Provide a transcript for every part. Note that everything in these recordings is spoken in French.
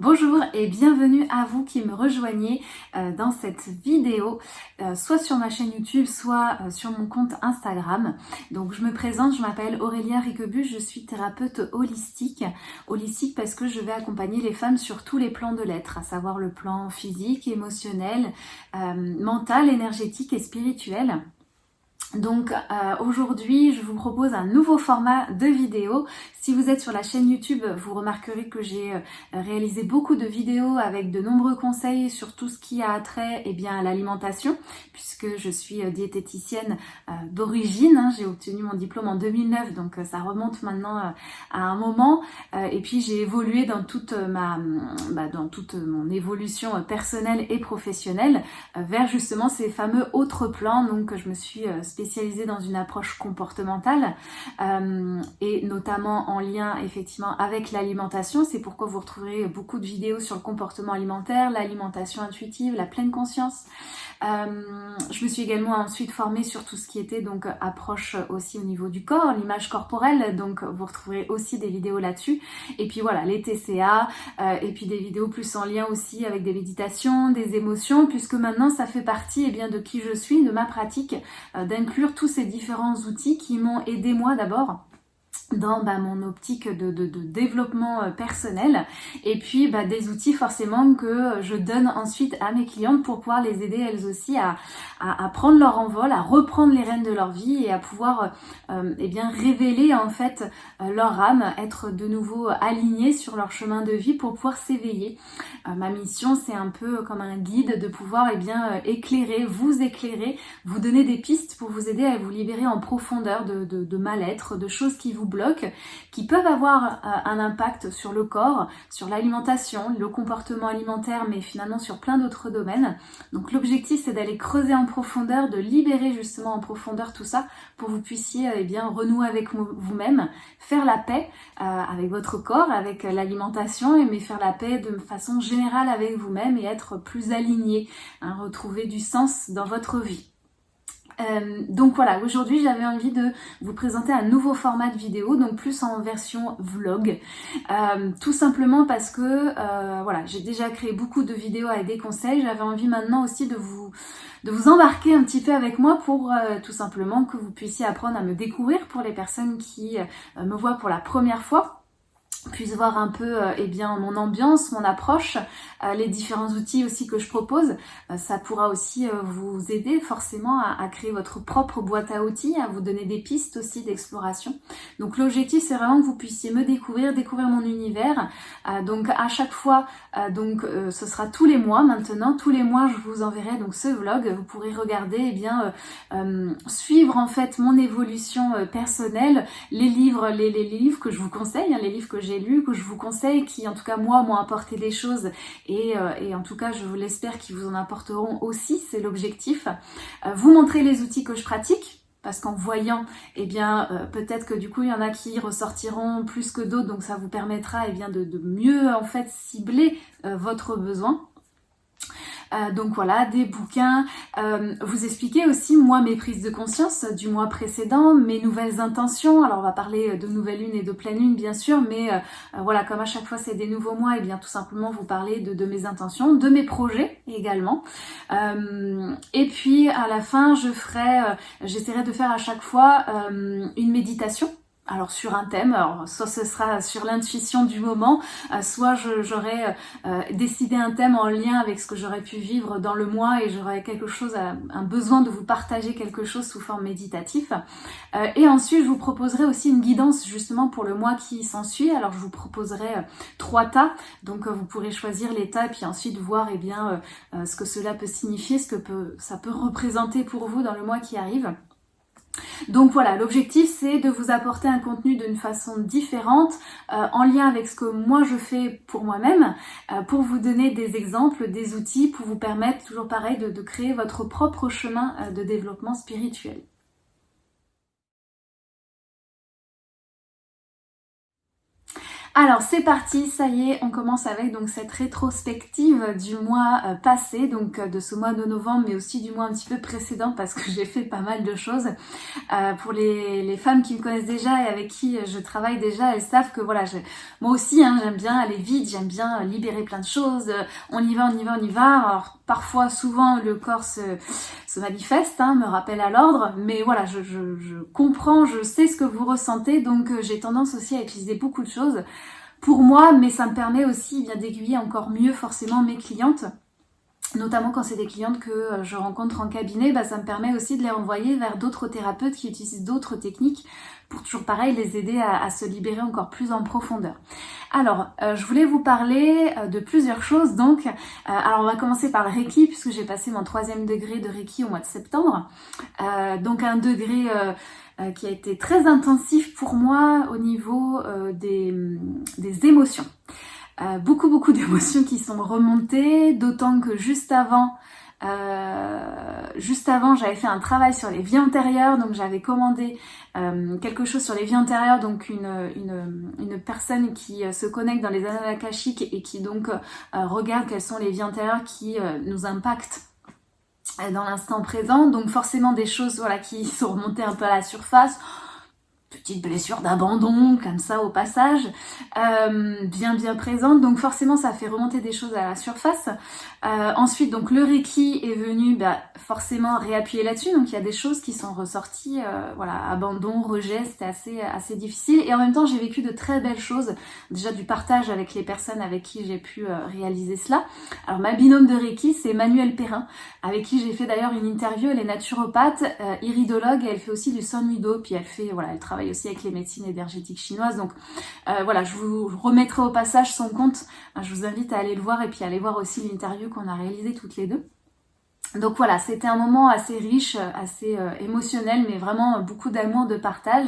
Bonjour et bienvenue à vous qui me rejoignez euh, dans cette vidéo, euh, soit sur ma chaîne YouTube, soit euh, sur mon compte Instagram. Donc je me présente, je m'appelle Aurélia Riquebus, je suis thérapeute holistique. Holistique parce que je vais accompagner les femmes sur tous les plans de l'être, à savoir le plan physique, émotionnel, mental, énergétique et spirituel. Donc euh, aujourd'hui, je vous propose un nouveau format de vidéo. Si vous êtes sur la chaîne YouTube, vous remarquerez que j'ai euh, réalisé beaucoup de vidéos avec de nombreux conseils sur tout ce qui a trait eh bien, à l'alimentation, puisque je suis euh, diététicienne d'origine. Hein. j'ai obtenu mon diplôme en 2009, donc ça remonte maintenant à un moment. et puis j'ai évolué dans toute ma, bah, dans toute mon évolution personnelle et professionnelle vers justement ces fameux autres plans. Donc je me suis spécialisée dans une approche comportementale euh, et notamment en lien effectivement avec l'alimentation. C'est pourquoi vous retrouverez beaucoup de vidéos sur le comportement alimentaire, l'alimentation intuitive, la pleine conscience. Euh, je me suis également ensuite formée sur tout ce qui était donc approche aussi au niveau du corps, l'image corporelle, donc vous retrouverez aussi des vidéos là-dessus. Et puis voilà, les TCA, euh, et puis des vidéos plus en lien aussi avec des méditations, des émotions, puisque maintenant ça fait partie eh bien, de qui je suis, de ma pratique, euh, d'inclure tous ces différents outils qui m'ont aidé moi d'abord dans bah, mon optique de, développement euh, personnel et puis bah, des outils forcément que je donne ensuite à mes clientes pour pouvoir les aider elles aussi à, à, prendre leur envol, à reprendre les rênes de leur vie et à pouvoir euh, eh bien révéler en fait euh, leur âme, être de nouveau alignées sur leur chemin de vie pour pouvoir s'éveiller. ma mission c'est un peu comme un guide de pouvoir eh bien éclairer, vous éclairer, vous donner des pistes pour vous aider à vous libérer en profondeur de, de mal-être, de choses qui vous qui peuvent avoir euh, un impact sur le corps, sur l'alimentation, le comportement alimentaire, mais finalement sur plein d'autres domaines. Donc l'objectif c'est d'aller creuser en profondeur, de libérer justement en profondeur tout ça pour que vous puissiez eh bien renouer avec vous-même, faire la paix euh, avec votre corps, avec l'alimentation, mais faire la paix de façon générale avec vous-même et être plus aligné, hein, retrouver du sens dans votre vie. Euh, donc voilà, aujourd'hui j'avais envie de vous présenter un nouveau format de vidéo, donc plus en version vlog, euh, tout simplement parce que euh, voilà, j'ai déjà créé beaucoup de vidéos avec des conseils, j'avais envie maintenant aussi de vous, de vous embarquer un petit peu avec moi pour tout simplement que vous puissiez apprendre à me découvrir pour les personnes qui me voient pour la première fois puisse voir un peu euh, eh bien mon ambiance, mon approche, euh, les différents outils aussi que je propose. Euh, ça pourra aussi vous aider forcément à, créer votre propre boîte à outils, à vous donner des pistes aussi d'exploration. Donc l'objectif c'est vraiment que vous puissiez me découvrir, découvrir mon univers. donc à chaque fois, donc ce sera tous les mois maintenant, tous les mois je vous enverrai donc ce vlog. Vous pourrez regarder eh bien suivre en fait mon évolution personnelle, les livres, les, les, livres que je vous conseille, hein, les livres que j'ai lu, que je vous conseille, qui en tout cas moi m'ont apporté des choses et, euh, et en tout cas je vous l'espère qu'ils vous en apporteront aussi, c'est l'objectif. Euh, vous montrer les outils que je pratique, parce qu'en voyant, eh bien, euh, peut-être que du coup, il y en a qui ressortiront plus que d'autres, donc ça vous permettra eh bien, de, de mieux en fait cibler votre besoin. Euh, donc voilà, des bouquins. Euh, vous expliquez aussi, moi, mes prises de conscience du mois précédent, mes nouvelles intentions. Alors on va parler de nouvelle lune et de pleine lune, bien sûr, mais euh, voilà, comme à chaque fois c'est des nouveaux mois, et bien tout simplement vous parler de, de, mes intentions, de mes projets également. et puis à la fin, je ferai, j'essaierai de faire à chaque fois une méditation alors sur un thème, soit ce sera sur l'intuition du moment, euh, soit j'aurais euh, euh, décidé un thème en lien avec ce que j'aurais pu vivre dans le mois et j'aurais quelque chose, un besoin de vous partager quelque chose sous forme méditatif. et ensuite, je vous proposerai aussi une guidance justement pour le mois qui s'ensuit. Alors je vous proposerai trois tas, donc vous pourrez choisir les tas et puis ensuite voir eh bien ce que cela peut signifier, ce que peut, ça peut représenter pour vous dans le mois qui arrive. Donc voilà, l'objectif c'est de vous apporter un contenu d'une façon différente, euh, en lien avec ce que moi je fais pour moi-même, euh, pour vous donner des exemples, des outils, pour vous permettre, toujours pareil, de, créer votre propre chemin euh, de développement spirituel. Alors c'est parti, ça y est, on commence avec donc cette rétrospective du mois euh, passé, donc euh, de ce mois de novembre, mais aussi du mois un petit peu précédent parce que j'ai fait pas mal de choses. Euh, pour les, les, femmes qui me connaissent déjà et avec qui je travaille déjà, elles savent que voilà, moi aussi hein, j'aime bien aller vite, j'aime bien libérer plein de choses. On y va, on y va, on y va. Parfois, souvent, le corps se, manifeste, hein, me rappelle à l'ordre, mais voilà, je, comprends, je sais ce que vous ressentez, donc j'ai tendance aussi à utiliser beaucoup de choses pour moi, mais ça me permet aussi bien d'aiguiller encore mieux forcément mes clientes. Notamment quand c'est des clientes que euh, je rencontre en cabinet, bah, ça me permet aussi de les renvoyer vers d'autres thérapeutes qui utilisent d'autres techniques pour toujours pareil les aider à, se libérer encore plus en profondeur. Alors, euh, je voulais vous parler euh, de plusieurs choses. Donc, alors on va commencer par le Reiki puisque j'ai passé mon troisième degré de Reiki au mois de septembre. donc un degré euh, qui a été très intensif pour moi au niveau euh, des, émotions. Euh, beaucoup beaucoup d'émotions qui sont remontées, d'autant que juste avant, juste avant, j'avais fait un travail sur les vies antérieures, donc j'avais commandé quelque chose sur les vies antérieures, donc une, personne qui se connecte dans les annales akashiques et qui donc regarde quelles sont les vies antérieures qui nous impactent dans l'instant présent. Donc forcément des choses voilà, qui sont remontées un peu à la surface petite blessure d'abandon, comme ça au passage, euh, bien bien présente. Donc forcément, ça fait remonter des choses à la surface. Euh, ensuite, donc le Reiki est venu bah, forcément réappuyer là-dessus. Donc il y a des choses qui sont ressorties, euh, voilà, abandon, rejet, c'était assez assez difficile. Et en même temps, j'ai vécu de très belles choses. Déjà du partage avec les personnes avec qui j'ai pu réaliser cela. Alors ma binôme de Reiki, c'est Manuel Perrin, avec qui j'ai fait d'ailleurs une interview. Elle est naturopathe, iridologue, et elle fait aussi du sonudo. Puis elle fait, voilà, elle travaille aussi avec les médecines énergétiques chinoises. Donc euh, voilà, je vous remettrai au passage son compte. Je vous invite à aller le voir et puis à aller voir aussi l'interview qu'on a réalisée toutes les deux. Donc voilà, c'était un moment assez riche, assez euh, émotionnel, mais vraiment beaucoup d'amour, de partage.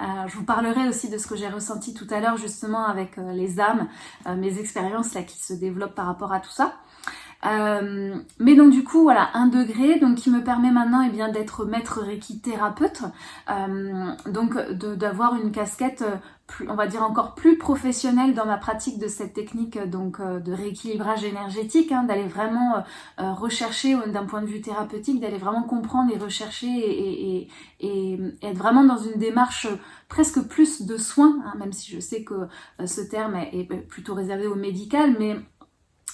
Euh, je vous parlerai aussi de ce que j'ai ressenti tout à l'heure justement avec les âmes, mes expériences là qui se développent par rapport à tout ça. Euh, mais donc du coup voilà un degré donc qui me permet maintenant eh d'être maître reiki thérapeute euh, donc d'avoir une casquette euh, on va dire encore plus professionnelle dans ma pratique de cette technique donc de rééquilibrage énergétique hein, d'aller vraiment rechercher d'un point de vue thérapeutique d'aller vraiment comprendre et rechercher et, et, être vraiment dans une démarche presque plus de soins hein, même si je sais que ce terme est, est plutôt réservé au médical mais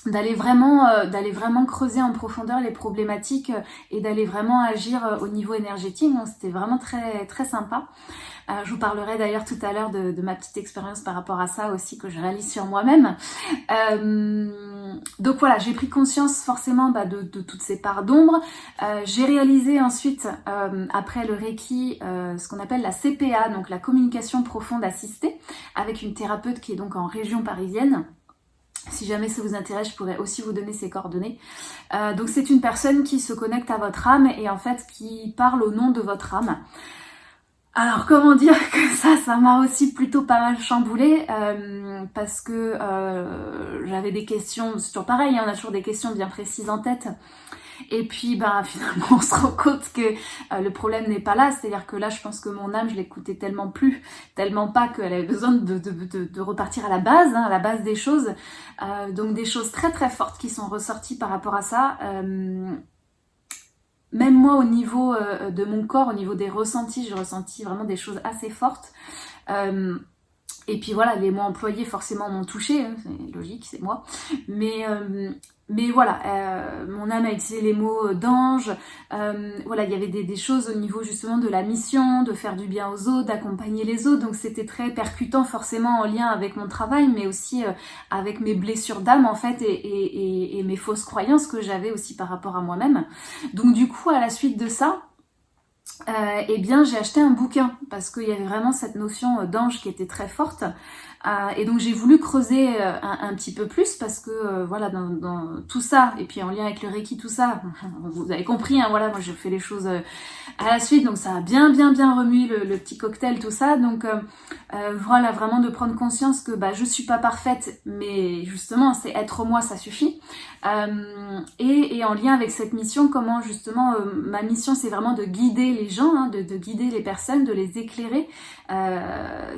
d'aller vraiment euh, d'aller vraiment creuser en profondeur les problématiques euh, et d'aller vraiment agir euh, au niveau énergétique. Donc c'était vraiment très très sympa. Je vous parlerai d'ailleurs tout à l'heure de, ma petite expérience par rapport à ça aussi que je réalise sur moi-même. Donc voilà j'ai pris conscience forcément bah, de, de, toutes ces parts d'ombre. J'ai réalisé ensuite après le Reiki ce qu'on appelle la CPA donc la communication profonde assistée avec une thérapeute qui est donc en région parisienne si jamais ça vous intéresse, je pourrais aussi vous donner ses coordonnées. Euh, donc c'est une personne qui se connecte à votre âme et en fait qui parle au nom de votre âme. Alors comment dire que ça, ça m'a aussi plutôt pas mal chamboulé euh, parce que euh, j'avais des questions, c'est toujours pareil, hein, on a toujours des questions bien précises en tête. Et puis ben finalement on se rend compte que euh, le problème n'est pas là, c'est-à-dire que là je pense que mon âme je l'écoutais tellement plus, tellement pas qu'elle avait besoin de, de, de, repartir à la base, hein, à la base des choses. Euh, donc des choses très très fortes qui sont ressorties par rapport à ça. Euh, même moi au niveau de mon corps, au niveau des ressentis, j'ai ressenti vraiment des choses assez fortes. Et puis voilà, les mots employés forcément m'ont touché, hein, c'est logique, c'est moi. Mais, euh, mais voilà, euh, mon âme a utilisé les mots d'ange. Euh, voilà, il y avait des, choses au niveau justement de la mission, de faire du bien aux autres, d'accompagner les autres. Donc c'était très percutant forcément en lien avec mon travail, mais aussi avec mes blessures d'âme en fait et mes fausses croyances que j'avais aussi par rapport à moi-même. Donc du coup, à la suite de ça, euh, eh bien j'ai acheté un bouquin parce qu'il y avait vraiment cette notion euh, d'ange qui était très forte et donc j'ai voulu creuser euh, un, petit peu plus parce que euh, voilà dans, tout ça et puis en lien avec le Reiki tout ça vous avez compris hein, voilà moi je fais les choses à la suite donc ça a bien bien bien remué le, petit cocktail tout ça donc Euh, voilà, vraiment de prendre conscience que bah, je suis pas parfaite, mais justement, c'est être moi, ça suffit. Euh, et, en lien avec cette mission, comment justement, euh, ma mission, c'est vraiment de guider les gens, hein, de, guider les personnes, de les éclairer.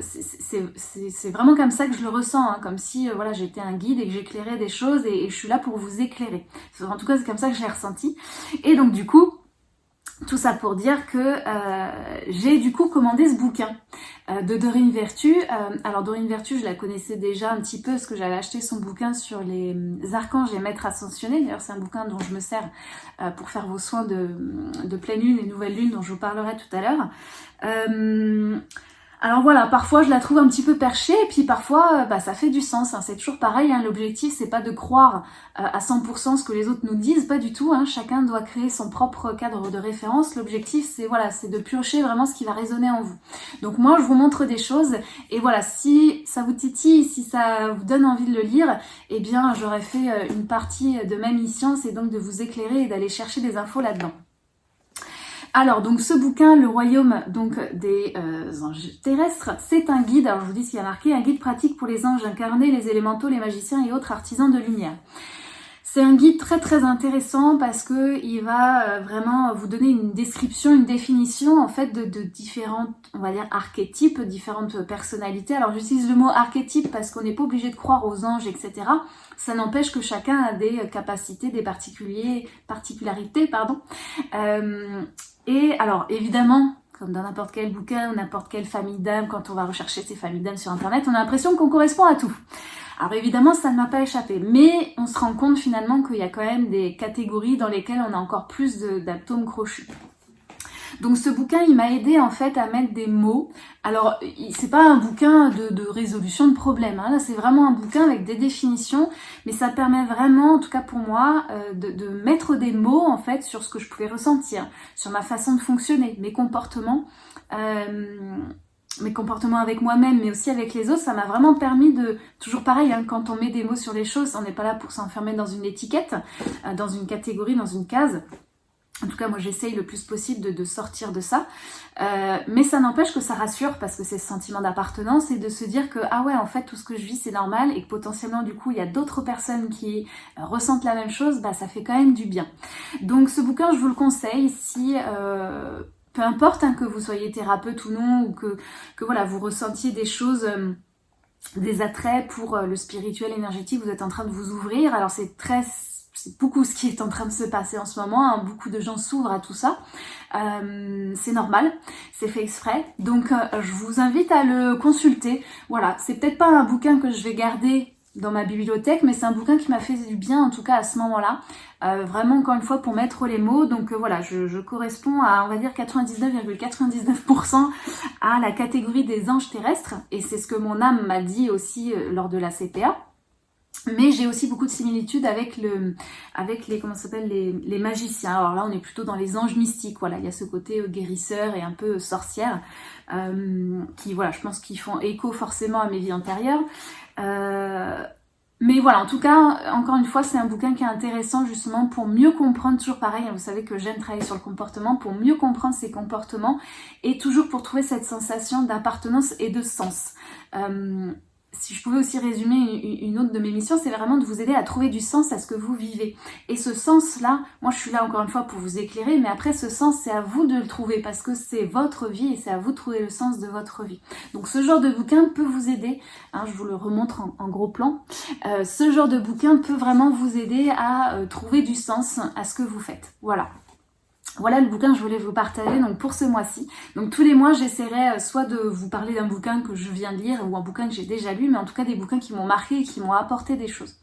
c'est vraiment comme ça que je le ressens, hein, comme si voilà, j'étais un guide et que j'éclairais des choses et, je suis là pour vous éclairer. En tout cas, c'est comme ça que j'ai ressenti. Et donc du coup, tout ça pour dire que euh, j'ai du coup commandé ce bouquin euh, de Dorine Vertu. Euh, alors Dorine Vertu, je la connaissais déjà un petit peu parce que j'avais acheté son bouquin sur les archanges et maîtres ascensionnés. D'ailleurs, c'est un bouquin dont je me sers pour faire vos soins de, de, pleine lune et nouvelle lune dont je vous parlerai tout à l'heure. Alors voilà, parfois je la trouve un petit peu perchée et puis parfois euh, bah, ça fait du sens. Hein. C'est toujours pareil, hein. l'objectif c'est pas de croire euh, à 100% ce que les autres nous disent, pas du tout. Hein. Chacun doit créer son propre cadre de référence. L'objectif c'est voilà, c'est de piocher vraiment ce qui va résonner en vous. Donc moi je vous montre des choses et voilà, si ça vous titille, si ça vous donne envie de le lire, eh bien j'aurais fait euh, une partie de ma mission, c'est donc de vous éclairer et d'aller chercher des infos là-dedans. Alors, donc ce bouquin, Le Royaume donc des euh, anges terrestres, c'est un guide, alors je vous dis ce qu'il y a marqué, un guide pratique pour les anges incarnés, les élémentaux, les magiciens et autres artisans de lumière. C'est un guide très très intéressant parce que il va euh, vraiment vous donner une description, une définition en fait de, différentes, on va dire archétypes, différentes personnalités. Alors j'utilise le mot archétype parce qu'on n'est pas obligé de croire aux anges, etc. Ça n'empêche que chacun a des capacités, des particuliers, particularités, pardon. Euh, et alors, évidemment, comme dans n'importe quel bouquin ou n'importe quelle famille d'âmes, quand on va rechercher ces familles d'âmes sur Internet, on a l'impression qu'on correspond à tout. Alors évidemment, ça ne m'a pas échappé, mais on se rend compte finalement qu'il y a quand même des catégories dans lesquelles on a encore plus d'atomes crochus. Donc ce bouquin, il m'a aidé en fait à mettre des mots. Alors c'est pas un bouquin de, résolution de problèmes, hein. là c'est vraiment un bouquin avec des définitions, mais ça permet vraiment, en tout cas pour moi, euh, de, mettre des mots en fait sur ce que je pouvais ressentir, sur ma façon de fonctionner, mes comportements. Euh, mes comportements avec moi-même, mais aussi avec les autres, ça m'a vraiment permis de, toujours pareil, hein, quand on met des mots sur les choses, on n'est pas là pour s'enfermer dans une étiquette, euh, dans une catégorie, dans une case. En tout cas, moi, j'essaye le plus possible de, sortir de ça. Euh, mais ça n'empêche que ça rassure parce que c'est ce sentiment d'appartenance et de se dire que, ah ouais, en fait, tout ce que je vis, c'est normal et que potentiellement, du coup, il y a d'autres personnes qui euh, ressentent la même chose, bah, ça fait quand même du bien. Donc, ce bouquin, je vous le conseille si... Euh, peu importe hein, que vous soyez thérapeute ou non, ou que, que voilà, vous ressentiez des choses des attraits pour le spirituel énergétique, vous êtes en train de vous ouvrir. Alors c'est très c'est beaucoup ce qui est en train de se passer en ce moment. Hein. Beaucoup de gens s'ouvrent à tout ça. Euh, c'est normal, c'est fait exprès. Donc euh, je vous invite à le consulter. Voilà, c'est peut-être pas un bouquin que je vais garder dans ma bibliothèque, mais c'est un bouquin qui m'a fait du bien en tout cas à ce moment-là. Euh, vraiment encore une fois pour mettre les mots. Donc voilà, je, corresponds à on va dire 99,99% à la catégorie des anges terrestres. Et c'est ce que mon âme m'a dit aussi lors de la CPA. Mais j'ai aussi beaucoup de similitudes avec le, avec les, comment les, magiciens. Alors là, on est plutôt dans les anges mystiques. Voilà, il y a ce côté euh, guérisseur et un peu sorcière, euh, qui, voilà, je pense qu'ils font écho forcément à mes vies antérieures. Euh, mais voilà, en tout cas, encore une fois, c'est un bouquin qui est intéressant justement pour mieux comprendre, toujours pareil, hein, vous savez que j'aime travailler sur le comportement, pour mieux comprendre ses comportements et toujours pour trouver cette sensation d'appartenance et de sens. Euh, si je pouvais aussi résumer une autre de mes missions, c'est vraiment de vous aider à trouver du sens à ce que vous vivez. Et ce sens-là, moi je suis là encore une fois pour vous éclairer, mais après ce sens, c'est à vous de le trouver parce que c'est votre vie et c'est à vous de trouver le sens de votre vie. Donc ce genre de bouquin peut vous aider, hein, je vous le remontre en, gros plan, euh, ce genre de bouquin peut vraiment vous aider à euh, trouver du sens à ce que vous faites. Voilà. Voilà le bouquin que je voulais vous partager pour ce mois-ci. Donc tous les mois j'essaierai euh, soit de vous parler d'un bouquin que je viens de lire ou un bouquin que j'ai déjà lu, mais en tout cas des bouquins qui m'ont marqué et qui m'ont apporté des choses.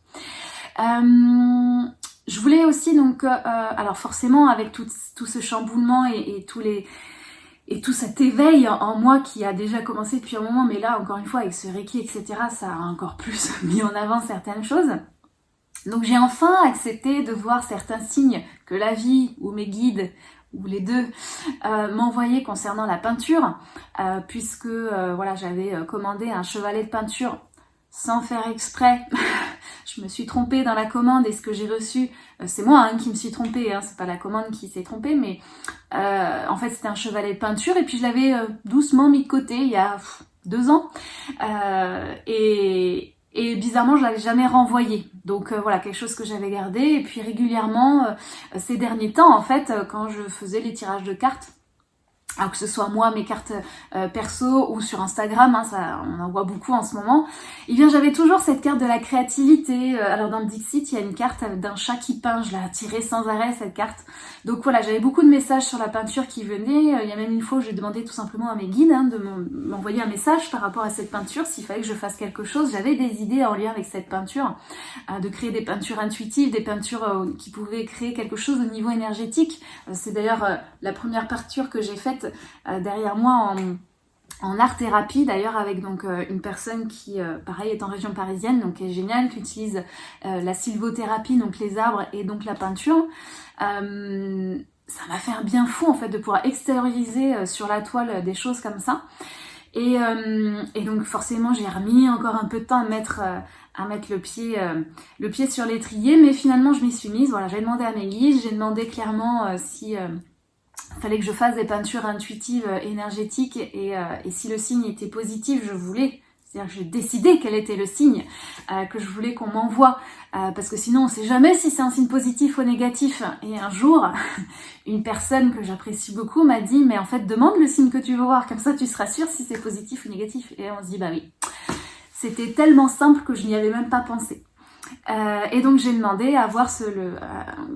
Euh, je voulais aussi donc, euh, alors forcément avec tout, ce chamboulement et, et tout cet éveil en moi qui a déjà commencé depuis un moment, mais là encore une fois avec ce Reiki etc, ça a encore plus mis en avant certaines choses. Donc j'ai enfin accepté de voir certains signes que la vie ou mes guides ou les deux euh, m'envoyaient concernant la peinture euh, puisque euh, voilà j'avais commandé un chevalet de peinture sans faire exprès. je me suis trompée dans la commande et ce que j'ai reçu, c'est moi hein, qui me suis trompée, hein, c'est pas la commande qui s'est trompée, mais en fait c'était un chevalet de peinture et puis je l'avais doucement mis de côté il y a deux ans. et, et bizarrement, je l'avais jamais renvoyé. Donc voilà, quelque chose que j'avais gardé. Et puis régulièrement, ces derniers temps, en fait, quand je faisais les tirages de cartes, alors que ce soit moi, mes cartes euh, perso ou sur Instagram, hein, ça, on en voit beaucoup en ce moment, et eh bien j'avais toujours cette carte de la créativité. Euh, alors dans Dixit, il y a une carte d'un chat qui peint, je l'ai tirée sans arrêt cette carte. Donc voilà, j'avais beaucoup de messages sur la peinture qui venaient. Euh, il y a même une fois où j'ai demandé tout simplement à mes guides hein, de m'envoyer un message par rapport à cette peinture, s'il fallait que je fasse quelque chose. J'avais des idées en lien avec cette peinture, de créer des peintures intuitives, des peintures qui pouvaient créer quelque chose au niveau énergétique. C'est d'ailleurs la première peinture que j'ai faite euh, derrière moi en, art-thérapie d'ailleurs avec donc euh, une personne qui euh, pareil est en région parisienne donc est géniale qui utilise la sylvothérapie donc les arbres et donc la peinture ça m'a fait un bien fou en fait de pouvoir extérioriser sur la toile des choses comme ça et, donc forcément j'ai remis encore un peu de temps à mettre à mettre le pied, le pied sur l'étrier, mais finalement je m'y suis mise. Voilà, j'ai demandé à mes guides, j'ai demandé clairement si fallait que je fasse des peintures intuitives, euh, énergétiques, euh, et, si le signe était positif, je voulais, c'est-à-dire que j'ai décidé quel était le signe euh, que je voulais qu'on m'envoie, parce que sinon on sait jamais si c'est un signe positif ou négatif. Et un jour, une personne que j'apprécie beaucoup m'a dit, mais en fait demande le signe que tu veux voir, comme ça tu seras sûr si c'est positif ou négatif. Et on se dit, bah oui. C'était tellement simple que je n'y avais même pas pensé. et donc j'ai demandé à voir ce, le,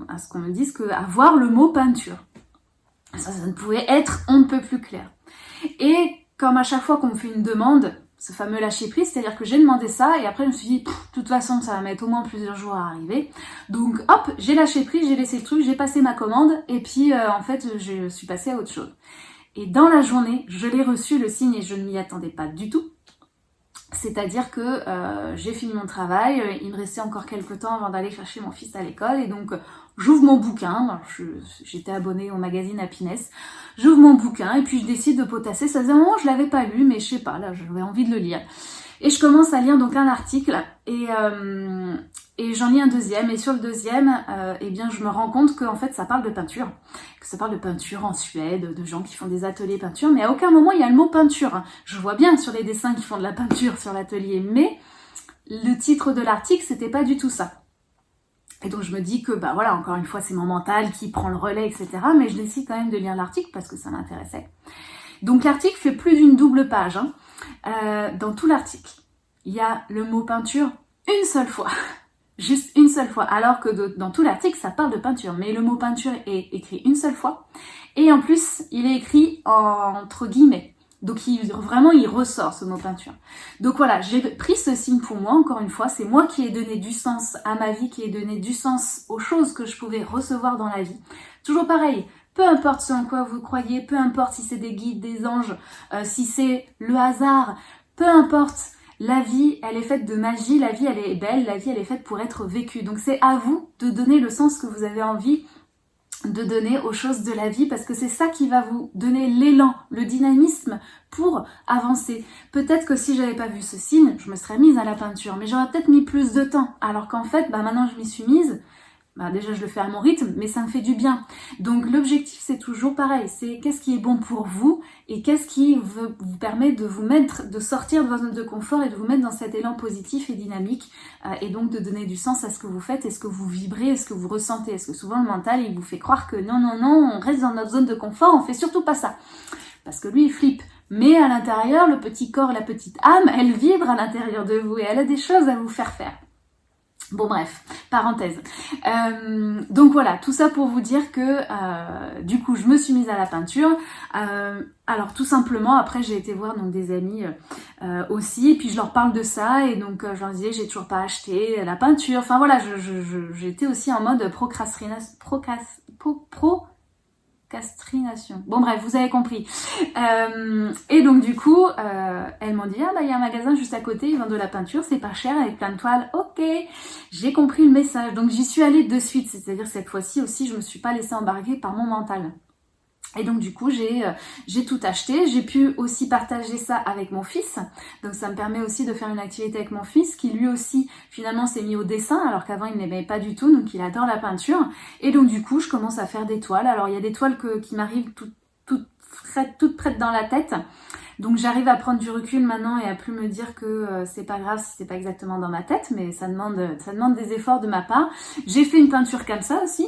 à ce qu'on me dise que à voir le mot peinture. Ça, ça ne pouvait être on ne peut plus clair. Et comme à chaque fois qu'on me fait une demande, ce fameux lâcher prise, c'est-à-dire que j'ai demandé ça et après je me suis dit, de toute façon ça va mettre au moins plusieurs jours à arriver. Donc hop, j'ai lâché prise, j'ai laissé le truc, j'ai passé ma commande et puis euh, en fait je suis passée à autre chose. Et dans la journée, je l'ai reçu le signe et je ne m'y attendais pas du tout. C'est-à-dire que euh, j'ai fini mon travail, il me restait encore quelques temps avant d'aller chercher mon fils à l'école et donc j'ouvre mon bouquin, j'étais abonnée au magazine Happiness, j'ouvre mon bouquin et puis je décide de potasser, ça faisait un moment je l'avais pas lu mais je sais pas, là j'avais envie de le lire. Et je commence à lire donc un article et, euh, et j'en lis un deuxième et sur le deuxième, euh, eh bien je me rends compte qu'en fait ça parle de peinture, que ça parle de peinture en Suède, de gens qui font des ateliers peinture, mais à aucun moment il y a le mot peinture. Je vois bien sur les dessins qui font de la peinture sur l'atelier, mais le titre de l'article c'était pas du tout ça. Et donc je me dis que, bah voilà, encore une fois, c'est mon mental qui prend le relais, etc. Mais je décide quand même de lire l'article parce que ça m'intéressait. Donc l'article fait plus d'une double page. Hein. Euh, dans tout l'article, il y a le mot peinture une seule fois. Juste une seule fois. Alors que dans tout l'article, ça parle de peinture. Mais le mot peinture est écrit une seule fois. Et en plus, il est écrit entre guillemets. Donc il, vraiment, il ressort ce mot peinture. Donc voilà, j'ai pris ce signe pour moi, encore une fois. C'est moi qui ai donné du sens à ma vie, qui ai donné du sens aux choses que je pouvais recevoir dans la vie. Toujours pareil, peu importe ce en quoi vous croyez, peu importe si c'est des guides, des anges, euh, si c'est le hasard, peu importe. La vie, elle est faite de magie, la vie, elle est belle, la vie, elle est faite pour être vécue. Donc c'est à vous de donner le sens que vous avez envie de donner aux choses de la vie parce que c'est ça qui va vous donner l'élan, le dynamisme pour avancer. Peut-être que si j'avais pas vu ce signe, je me serais mise à la peinture, mais j'aurais peut-être mis plus de temps. Alors qu'en fait, bah maintenant je m'y suis mise, bah déjà je le fais à mon rythme, mais ça me fait du bien. Donc l'objectif c'est toujours pareil, c'est qu'est-ce qui est bon pour vous et qu'est-ce qui vous permet de vous mettre, de sortir de votre zone de confort et de vous mettre dans cet élan positif et dynamique euh, et donc de donner du sens à ce que vous faites, est-ce que vous vibrez, est-ce que vous ressentez, est-ce que souvent le mental il vous fait croire que non non non, on reste dans notre zone de confort, on fait surtout pas ça. Parce que lui il flippe. Mais à l'intérieur, le petit corps, la petite âme, elle vibre à l'intérieur de vous et elle a des choses à vous faire faire. Bon bref, parenthèse. Euh, donc voilà, tout ça pour vous dire que euh, du coup je me suis mise à la peinture. Euh, alors tout simplement, après j'ai été voir donc des amis aussi, et puis je leur parle de ça, et donc je leur disais j'ai toujours pas acheté la peinture. Enfin voilà, j'étais aussi en mode procrastination, procrast, pro, pro Bon bref, vous avez compris. Euh, et donc du coup, euh, elles m'ont dit, ah bah il y a un magasin juste à côté, ils vendent de la peinture, c'est pas cher, avec plein de toiles. Ok, j'ai compris le message. Donc j'y suis allée de suite, c'est-à-dire cette fois-ci aussi, je me suis pas laissée embarquer par mon mental. Et donc du coup, j'ai euh, tout acheté. J'ai pu aussi partager ça avec mon fils. Donc ça me permet aussi de faire une activité avec mon fils qui lui aussi finalement s'est mis au dessin alors qu'avant il n'aimait pas du tout. Donc il adore la peinture. Et donc du coup, je commence à faire des toiles. Alors il y a des toiles qui m'arrivent toutes, toutes, toutes prêtes dans la tête. Donc j'arrive à prendre du recul maintenant et à plus me dire que euh, c'est pas grave si c'est pas exactement dans ma tête, mais ça demande, ça demande des efforts de ma part. J'ai fait une peinture comme ça aussi,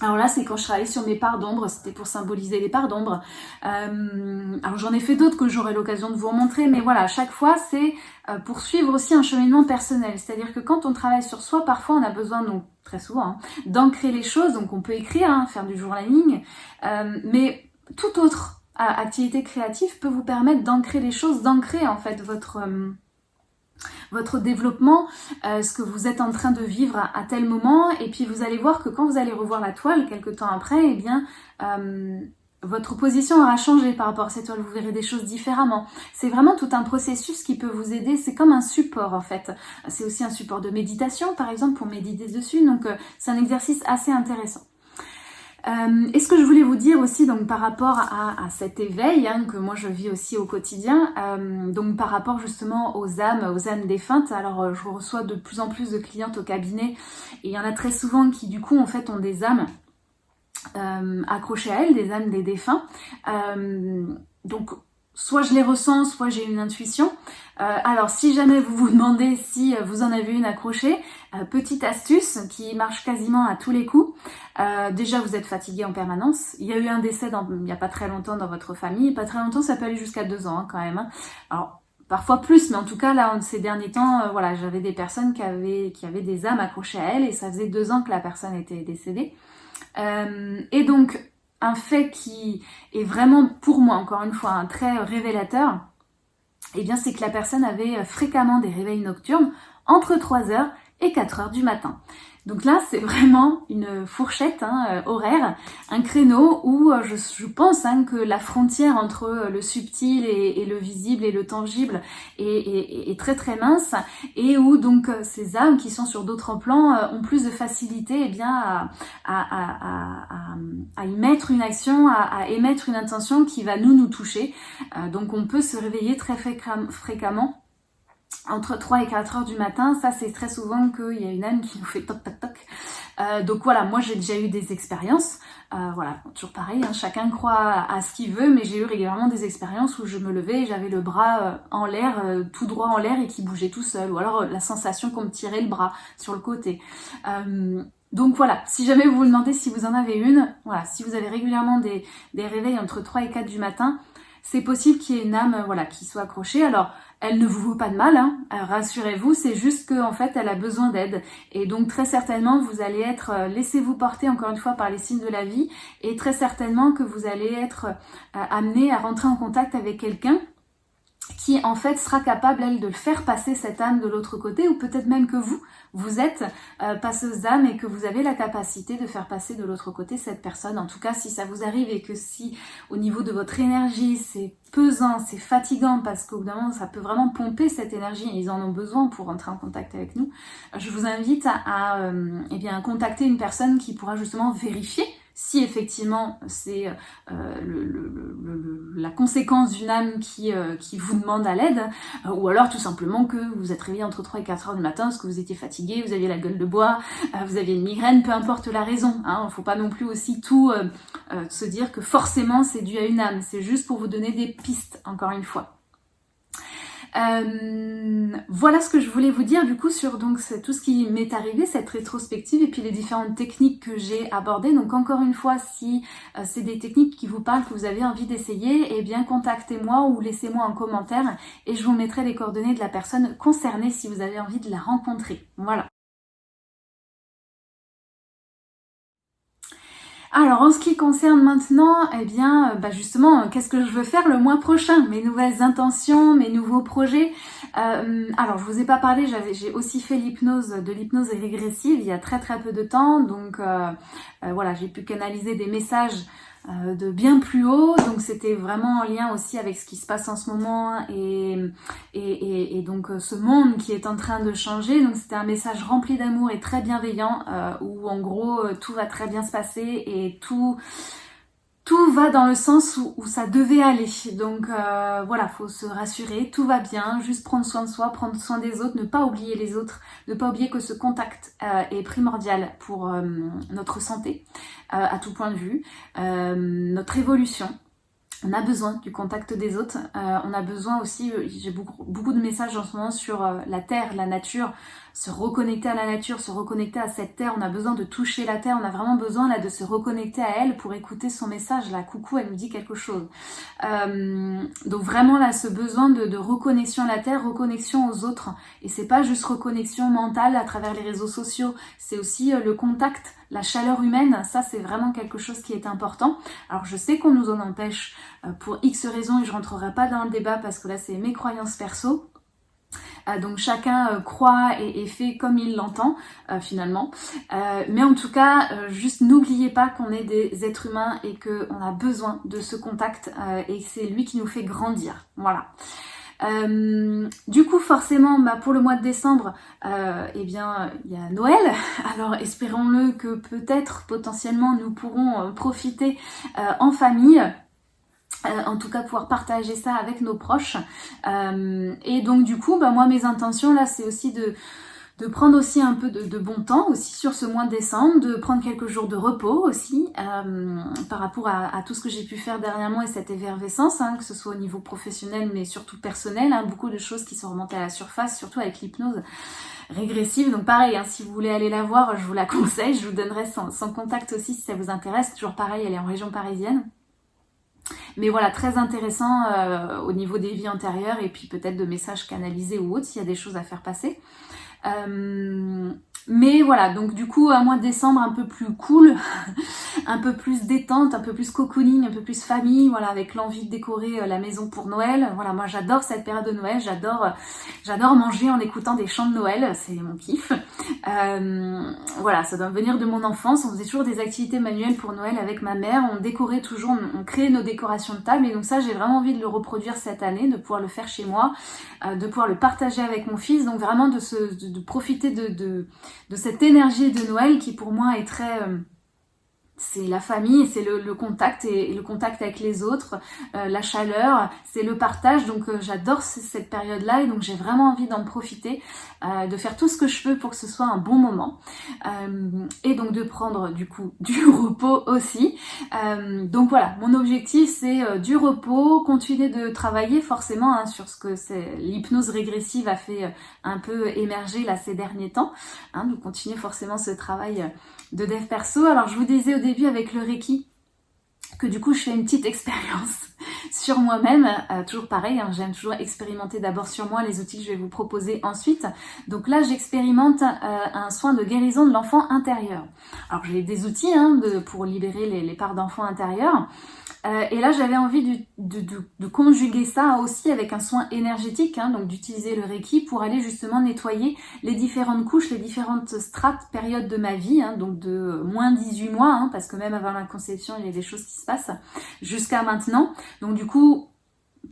alors là, c'est quand je travaillais sur mes parts d'ombre, c'était pour symboliser les parts d'ombre. Euh, alors j'en ai fait d'autres que j'aurai l'occasion de vous remontrer, mais voilà, chaque fois, c'est euh, pour suivre aussi un cheminement personnel. C'est-à-dire que quand on travaille sur soi, parfois on a besoin, donc très souvent, hein, d'ancrer les choses, donc on peut écrire, hein, faire du journaling, euh, mais toute autre activité créative peut vous permettre d'ancrer les choses, d'ancrer en fait votre votre développement, euh, ce que vous êtes en train de vivre à, tel moment, et puis vous allez voir que quand vous allez revoir la toile quelques temps après, eh bien euh, votre position aura changé par rapport à cette toile, vous verrez des choses différemment. C'est vraiment tout un processus qui peut vous aider, c'est comme un support en fait. C'est aussi un support de méditation par exemple pour méditer dessus, donc euh, c'est un exercice assez intéressant. Euh, et ce que je voulais vous dire aussi donc par rapport à, cet éveil hein, que moi je vis aussi au quotidien, euh, donc par rapport justement aux âmes, aux âmes défuntes. Alors euh, je reçois de plus en plus de clientes au cabinet et il y en a très souvent qui du coup en fait ont des âmes accrochées à elles, des âmes des défunts. donc soit je les ressens, soit j'ai une intuition. Euh, alors si jamais vous vous demandez si euh, vous en avez une accrochée, euh, petite astuce qui marche quasiment à tous les coups. déjà vous êtes fatigué en permanence. Il y a eu un décès il n'y a pas très longtemps dans votre famille. Pas très longtemps, ça peut aller jusqu'à deux ans hein, quand même. Hein. Alors parfois plus, mais en tout cas là, ces derniers temps, voilà, j'avais des personnes qui avaient, qui avaient des âmes accrochées à elles et ça faisait deux ans que la personne était décédée. et donc un fait qui est vraiment pour moi, encore une fois, un très révélateur, eh bien c'est que la personne avait fréquemment des réveils nocturnes entre 3h et 4h du matin. Donc là, c'est vraiment une fourchette hein, euh, horaire, un créneau où euh, je, pense hein, que la frontière entre euh, le subtil et, le visible et le tangible est, très très mince et où donc ces âmes qui sont sur d'autres plans ont plus de facilité eh bien, à, à, y mettre une action, à, émettre une intention qui va nous nous toucher. donc on peut se réveiller très fréquemment entre 3 et 4 heures du matin, ça c'est très souvent qu'il y a une âme qui nous fait toc toc toc. Euh, donc voilà, moi j'ai déjà eu des expériences, euh, voilà, toujours pareil, hein, chacun croit à, ce qu'il veut, mais j'ai eu régulièrement des expériences où je me levais et j'avais le bras euh, en l'air, tout droit en l'air et qui bougeait tout seul, ou alors la sensation qu'on me tirait le bras sur le côté. donc voilà, si jamais vous vous demandez si vous en avez une, voilà, si vous avez régulièrement des, réveils entre 3 et 4 du matin, c'est possible qu'il y ait une âme voilà, qui soit accrochée. Alors, elle ne vous vaut pas de mal, hein. Euh, rassurez-vous, c'est juste qu'en fait elle a besoin d'aide. Et donc très certainement vous allez être, euh, laissez-vous porter encore une fois par les signes de la vie, et très certainement que vous allez être euh, amené à rentrer en contact avec quelqu'un qui en fait sera capable, elle, de faire passer cette âme de l'autre côté, ou peut-être même que vous, vous êtes euh, passeuse d'âme et que vous avez la capacité de faire passer de l'autre côté cette personne. En tout cas, si ça vous arrive et que si au niveau de votre énergie, c'est pesant, c'est fatigant, parce qu'au bout d'un moment, ça peut vraiment pomper cette énergie, et ils en ont besoin pour entrer en contact avec nous, je vous invite à, euh, eh bien, contacter une personne qui pourra justement vérifier si effectivement c'est euh, la conséquence d'une âme qui, euh, qui, vous demande à l'aide, euh, ou alors tout simplement que vous êtes réveillé entre 3 et 4 heures du matin parce que vous étiez fatigué, vous aviez la gueule de bois, vous aviez une migraine, peu importe la raison. Hein, il ne faut pas non plus aussi tout se dire que forcément c'est dû à une âme, c'est juste pour vous donner des pistes, encore une fois. Euh, voilà ce que je voulais vous dire du coup sur donc tout ce qui m'est arrivé, cette rétrospective et puis les différentes techniques que j'ai abordées. Donc encore une fois, si euh, c'est des techniques qui vous parlent, que vous avez envie d'essayer, eh bien contactez-moi ou laissez-moi un commentaire et je vous mettrai les coordonnées de la personne concernée si vous avez envie de la rencontrer. Voilà. Alors en ce qui concerne maintenant, eh bien euh, bah justement, qu'est-ce que je veux faire le mois prochain? Mes nouvelles intentions, mes nouveaux projets? Euh, alors je vous ai pas parlé, j'ai aussi fait l'hypnose, de l'hypnose régressive il y a très très peu de temps. Donc euh, voilà, j'ai pu canaliser des messages euh, de bien plus haut. Donc c'était vraiment en lien aussi avec ce qui se passe en ce moment et, et, et, donc euh, ce monde qui est en train de changer. Donc c'était un message rempli d'amour et très bienveillant euh, où en gros tout va très bien se passer et tout tout va dans le sens où, ça devait aller. Donc euh, voilà, faut se rassurer, tout va bien, juste prendre soin de soi, prendre soin des autres, ne pas oublier les autres, ne pas oublier que ce contact euh, est primordial pour euh, notre santé à tout point de vue, notre évolution. On a besoin du contact des autres. Euh, on a besoin aussi, euh, j'ai beaucoup, beaucoup, de messages en ce moment sur euh, la terre, la nature, se reconnecter à la nature, se reconnecter à cette terre. On a besoin de toucher la terre. On a vraiment besoin là de se reconnecter à elle pour écouter son message. Là, coucou, elle nous dit quelque chose. donc vraiment là, ce besoin de, de, reconnexion à la terre, reconnexion aux autres. Et c'est pas juste reconnexion mentale à travers les réseaux sociaux. C'est aussi le contact la chaleur humaine, ça c'est vraiment quelque chose qui est important. Alors je sais qu'on nous en empêche euh, pour X raisons et je rentrerai pas dans le débat parce que là c'est mes croyances perso. Euh, donc chacun euh, croit et, fait comme il l'entend finalement. mais en tout cas, juste n'oubliez pas qu'on est des êtres humains et qu'on a besoin de ce contact et c'est lui qui nous fait grandir. Voilà. Euh, du coup, forcément, bah, pour le mois de décembre, euh, eh bien, il y a Noël. Alors, espérons-le que peut-être, potentiellement, nous pourrons euh, profiter en famille. en tout cas pouvoir partager ça avec nos proches et donc du coup bah, moi mes intentions là c'est aussi de de prendre aussi un peu de, bon temps aussi sur ce mois de décembre, de prendre quelques jours de repos aussi euh, par rapport à, tout ce que j'ai pu faire dernièrement et cette effervescence, hein, que ce soit au niveau professionnel mais surtout personnel, hein, beaucoup de choses qui sont remontées à la surface, surtout avec l'hypnose régressive. Donc pareil, hein, si vous voulez aller la voir, je vous la conseille, je vous donnerai son, contact aussi si ça vous intéresse. Toujours pareil, elle est en région parisienne. Mais voilà, très intéressant euh, au niveau des vies antérieures et puis peut-être de messages canalisés ou autres s'il y a des choses à faire passer. Euh, mais voilà, donc du coup, un mois de décembre un peu plus cool, un peu plus détente, un peu plus cocooning, un peu plus famille, voilà, avec l'envie de décorer euh, la maison pour Noël. Voilà, moi j'adore cette période de Noël, j'adore euh, j'adore manger en écoutant des chants de Noël, c'est mon kiff. Euh, voilà, ça doit venir de mon enfance, on faisait toujours des activités manuelles pour Noël avec ma mère, on décorait toujours, on, créait nos décorations de table, et donc ça j'ai vraiment envie de le reproduire cette année, de pouvoir le faire chez moi, de pouvoir le partager avec mon fils, donc vraiment de, se, de, profiter de, de cette énergie de Noël qui pour moi est très c'est la famille, c'est le, contact et, le contact avec les autres, euh, la chaleur, c'est le partage. Donc euh, j'adore cette période-là et donc j'ai vraiment envie d'en profiter, euh, de faire tout ce que je peux pour que ce soit un bon moment et donc de prendre du coup du repos aussi. donc voilà, mon objectif c'est du repos, continuer de travailler forcément hein, sur ce que c'est l'hypnose régressive a fait un peu émerger là ces derniers temps. Hein, donc continuer forcément ce travail de dev perso. Alors je vous disais au début avec le Reiki que du coup je fais une petite expérience sur moi-même, euh, toujours pareil, hein, j'aime toujours expérimenter d'abord sur moi les outils que je vais vous proposer ensuite. Donc là j'expérimente euh, un soin de guérison de l'enfant intérieur. Alors j'ai des outils hein, pour libérer les, les parts d'enfant intérieur. Euh, et là, j'avais envie de, conjuguer ça aussi avec un soin énergétique, hein, donc d'utiliser le Reiki pour aller justement nettoyer les différentes couches, les différentes strates, périodes de ma vie, hein, donc de moins 18 mois, hein, parce que même avant la conception, il y a des choses qui se passent, jusqu'à maintenant. Donc du coup,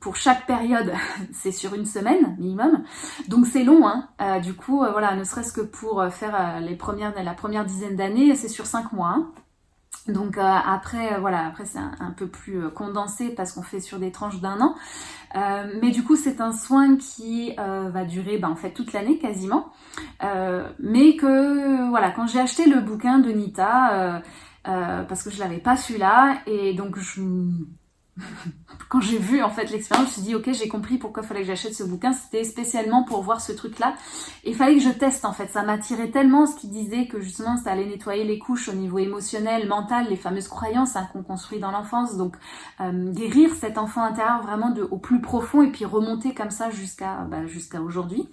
pour chaque période, c'est sur une semaine minimum. Donc c'est long. Euh, du coup, euh, voilà, ne serait-ce que pour faire les premières, la première dizaine d'années, c'est sur cinq mois. Donc euh, après, euh, voilà, après c'est un, peu plus euh, condensé parce qu'on fait sur des tranches d'un an. mais du coup, c'est un soin qui va durer ben, en fait toute l'année quasiment. mais que voilà, quand j'ai acheté le bouquin de Nita, parce que je l'avais pas celui-là, et donc je quand j'ai vu en fait l'expérience, je me suis dit ok j'ai compris pourquoi fallait que j'achète ce bouquin, c'était spécialement pour voir ce truc là. Et il fallait que je teste en fait, ça m'attirait tellement ce qui disait que justement ça allait nettoyer les couches au niveau émotionnel, mental, les fameuses croyances hein, qu'on construit dans l'enfance, donc euh, guérir cet enfant intérieur vraiment de, au plus profond et puis remonter comme ça jusqu'à bah, jusqu'à aujourd'hui,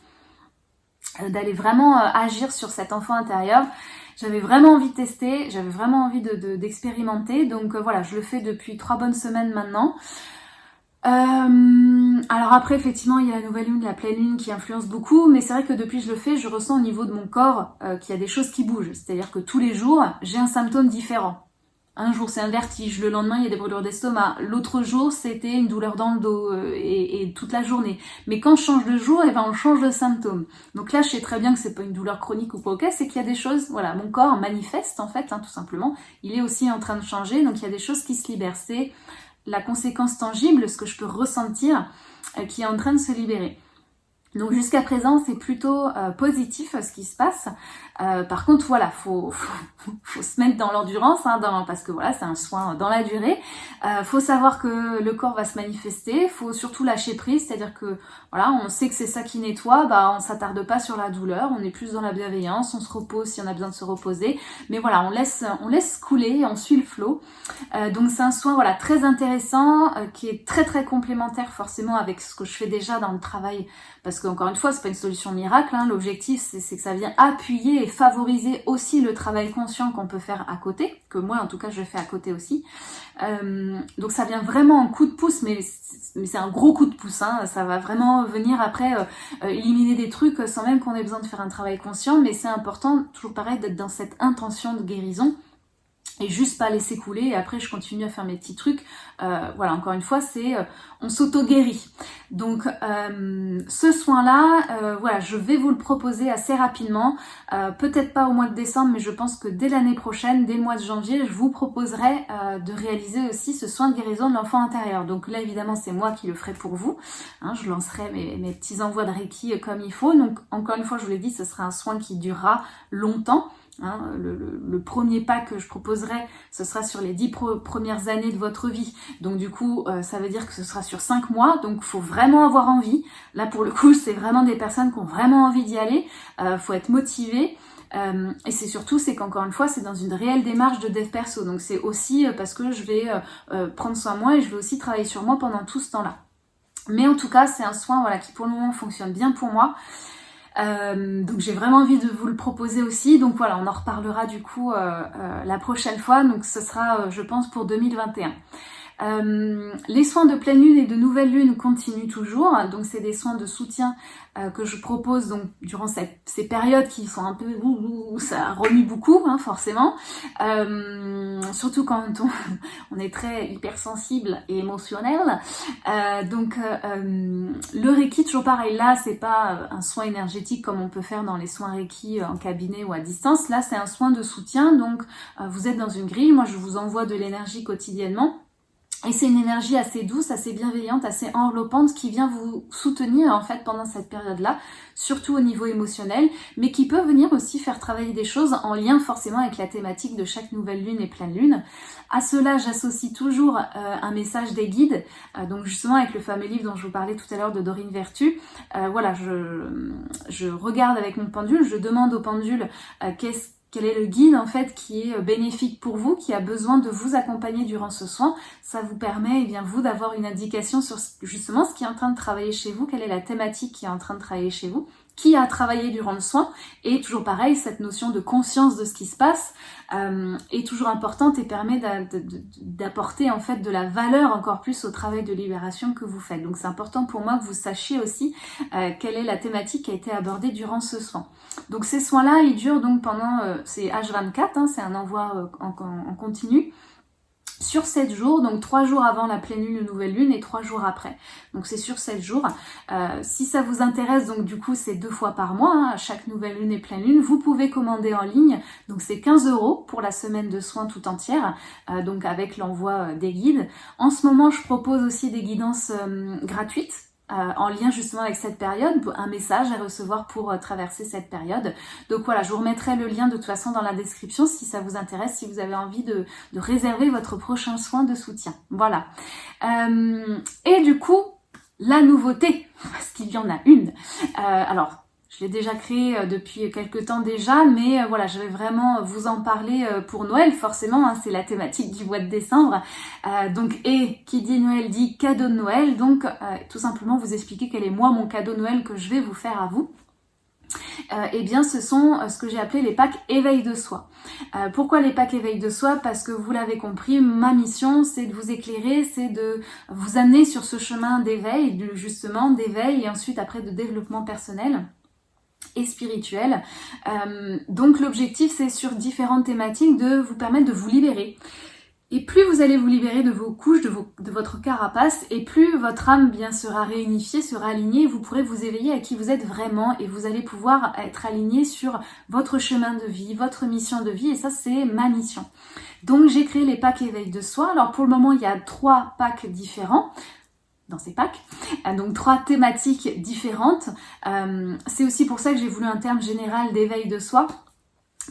d'aller vraiment euh, agir sur cet enfant intérieur. J'avais vraiment envie de tester, j'avais vraiment envie d'expérimenter. De, donc euh, voilà, je le fais depuis trois bonnes semaines maintenant. Euh, alors après, effectivement, il y a la nouvelle lune, la pleine lune qui influence beaucoup, mais c'est vrai que depuis que je le fais, je ressens au niveau de mon corps euh, qu'il y a des choses qui bougent. C'est-à-dire que tous les jours, j'ai un symptôme différent. Un jour c'est un vertige, le lendemain il y a des brûlures d'estomac, l'autre jour c'était une douleur dans le dos euh, et, toute la journée. Mais quand je change de jour, et eh ben on change de symptômes. Donc là je sais très bien que c'est pas une douleur chronique ou quoi, ok, c'est qu'il y a des choses, voilà, mon corps manifeste en fait, hein, tout simplement. Il est aussi en train de changer, donc il y a des choses qui se libèrent. C'est la conséquence tangible, ce que je peux ressentir, euh, qui est en train de se libérer. Donc jusqu'à présent, c'est plutôt euh, positif ce qui se passe. Euh, par contre, voilà, faut, se mettre dans l'endurance, hein, parce que voilà, c'est un soin dans la durée. Euh, faut savoir que le corps va se manifester. Faut surtout lâcher prise, c'est-à-dire que voilà, on sait que c'est ça qui nettoie. Bah, on s'attarde pas sur la douleur, on est plus dans la bienveillance, on se repose si on a besoin de se reposer. Mais voilà, on laisse, couler, on suit le flot. Euh, donc c'est un soin voilà très intéressant, qui est très très complémentaire forcément avec ce que je fais déjà dans le travail, parce qu'encore une fois, c'est pas une solution miracle. Hein. L'objectif, c'est que ça vient appuyer favoriser aussi le travail conscient qu'on peut faire à côté, que moi en tout cas je fais à côté aussi. Euh, donc ça vient vraiment en coup de pouce, mais, c'est un gros coup de pouce, hein. ça va vraiment venir après euh, euh, éliminer des trucs sans même qu'on ait besoin de faire un travail conscient, mais c'est important, toujours pareil, d'être dans cette intention de guérison et juste pas laisser couler et après je continue à faire mes petits trucs. Euh, voilà, encore une fois, c'est euh, on s'auto-guérit. Donc euh, ce soin-là, voilà, je vais vous le proposer assez rapidement. Peut-être pas au mois de décembre, mais je pense que dès l'année prochaine, dès le mois de janvier, je vous proposerai de réaliser aussi ce soin de guérison de l'enfant intérieur. Donc là, évidemment, c'est moi qui le ferai pour vous. Hein, je lancerai mes, mes, petits envois de Reiki comme il faut. Donc encore une fois, je vous l'ai dit, ce sera un soin qui durera longtemps. Hein, le, premier pas que je proposerai, ce sera sur les dix premières années de votre vie. Donc du coup, euh, ça veut dire que ce sera sur cinq mois. Donc faut vraiment avoir envie. Là pour le coup, c'est vraiment des personnes qui ont vraiment envie d'y aller. Euh, faut être motivé. Euh, et c'est surtout, c'est qu'encore une fois, c'est dans une réelle démarche de dev perso. Donc c'est aussi parce que je vais prendre soin de moi et je vais aussi travailler sur moi pendant tout ce temps-là. Mais en tout cas, c'est un soin voilà, qui pour le moment fonctionne bien pour moi. Euh, donc j'ai vraiment envie de vous le proposer aussi. Donc voilà, on en reparlera du coup euh, euh, la prochaine fois. Donc ce sera, je pense, pour 2021. Euh, les soins de pleine lune et de nouvelle lune continuent toujours, donc c'est des soins de soutien euh, que je propose donc durant ces périodes qui sont un peu ouh, ça remue beaucoup hein, forcément, euh, surtout quand on, on, est très hypersensible et émotionnel. Donc le Reiki toujours pareil, là c'est pas un soin énergétique comme on peut faire dans les soins Reiki en cabinet ou à distance, là c'est un soin de soutien, donc vous êtes dans une grille, moi je vous envoie de l'énergie quotidiennement et c'est une énergie assez douce, assez bienveillante, assez enveloppante qui vient vous soutenir en fait pendant cette période-là, surtout au niveau émotionnel, mais qui peut venir aussi faire travailler des choses en lien forcément avec la thématique de chaque nouvelle lune et pleine lune. À cela, j'associe toujours euh, un message des guides, euh, donc justement avec le fameux livre dont je vous parlais tout à l'heure de Dorine Vertu. Euh, voilà, je, je regarde avec mon pendule, je demande au pendule qu'est-ce quel est le guide en fait qui est euh, bénéfique pour vous, qui a besoin de vous accompagner durant ce soin? Ça vous permet, eh bien, vous, d'avoir une indication sur justement ce qui est en train de travailler chez vous, quelle est la thématique qui est en train de travailler chez vous? Qui a travaillé durant le soin. Et toujours pareil, cette notion de conscience de ce qui se passe euh, est toujours importante et permet d'apporter en fait de la valeur encore plus au travail de libération que vous faites. Donc c'est important pour moi que vous sachiez aussi euh, quelle est la thématique qui a été abordée durant ce soin. Donc ces soins-là, ils durent donc pendant, euh, c'est H24, hein, c'est un envoi en, en continu sur 7 jours, donc 3 jours avant la pleine lune, nouvelle lune et 3 jours après. Donc c'est sur 7 jours. Euh, si ça vous intéresse, donc du coup c'est deux fois par mois, hein, chaque nouvelle lune et pleine lune, vous pouvez commander en ligne. Donc c'est 15 euros pour la semaine de soins tout entière, euh, donc avec l'envoi euh, des guides. En ce moment, je propose aussi des guidances gratuites euh, en lien justement avec cette période, un message à recevoir pour euh, traverser cette période. Donc voilà, je vous remettrai le lien de toute façon dans la description si ça vous intéresse, si vous avez envie de, réserver votre prochain soin de soutien. Voilà. Euh, et du coup, la nouveauté, parce qu'il y en a une. alors, je l'ai déjà créé euh, depuis quelques temps déjà, mais euh, voilà, je vais vraiment vous en parler euh, pour Noël, forcément, hein, c'est la thématique du mois de décembre. donc, et qui dit Noël dit cadeau de Noël, donc tout simplement vous expliquer quel est moi mon cadeau de Noël que je vais vous faire à vous. eh bien ce sont ce que j'ai appelé les packs éveil de soi. pourquoi les packs éveil de soi Parce que vous l'avez compris, ma mission c'est de vous éclairer, c'est de vous amener sur ce chemin d'éveil, justement d'éveil et ensuite après de développement personnel et spirituel. Euh, donc l'objectif c'est sur différentes thématiques de vous permettre de vous libérer. Et plus vous allez vous libérer de vos couches, de, de votre carapace, et plus votre âme bien sera réunifiée, sera alignée, vous pourrez vous éveiller à qui vous êtes vraiment, et vous allez pouvoir être aligné sur votre chemin de vie, votre mission de vie, et ça c'est ma mission. Donc j'ai créé les packs éveil de soi. Alors pour le moment il y a trois packs différents. Dans ces packs. donc trois thématiques différentes. c'est aussi pour ça que j'ai voulu un terme général d'éveil de soi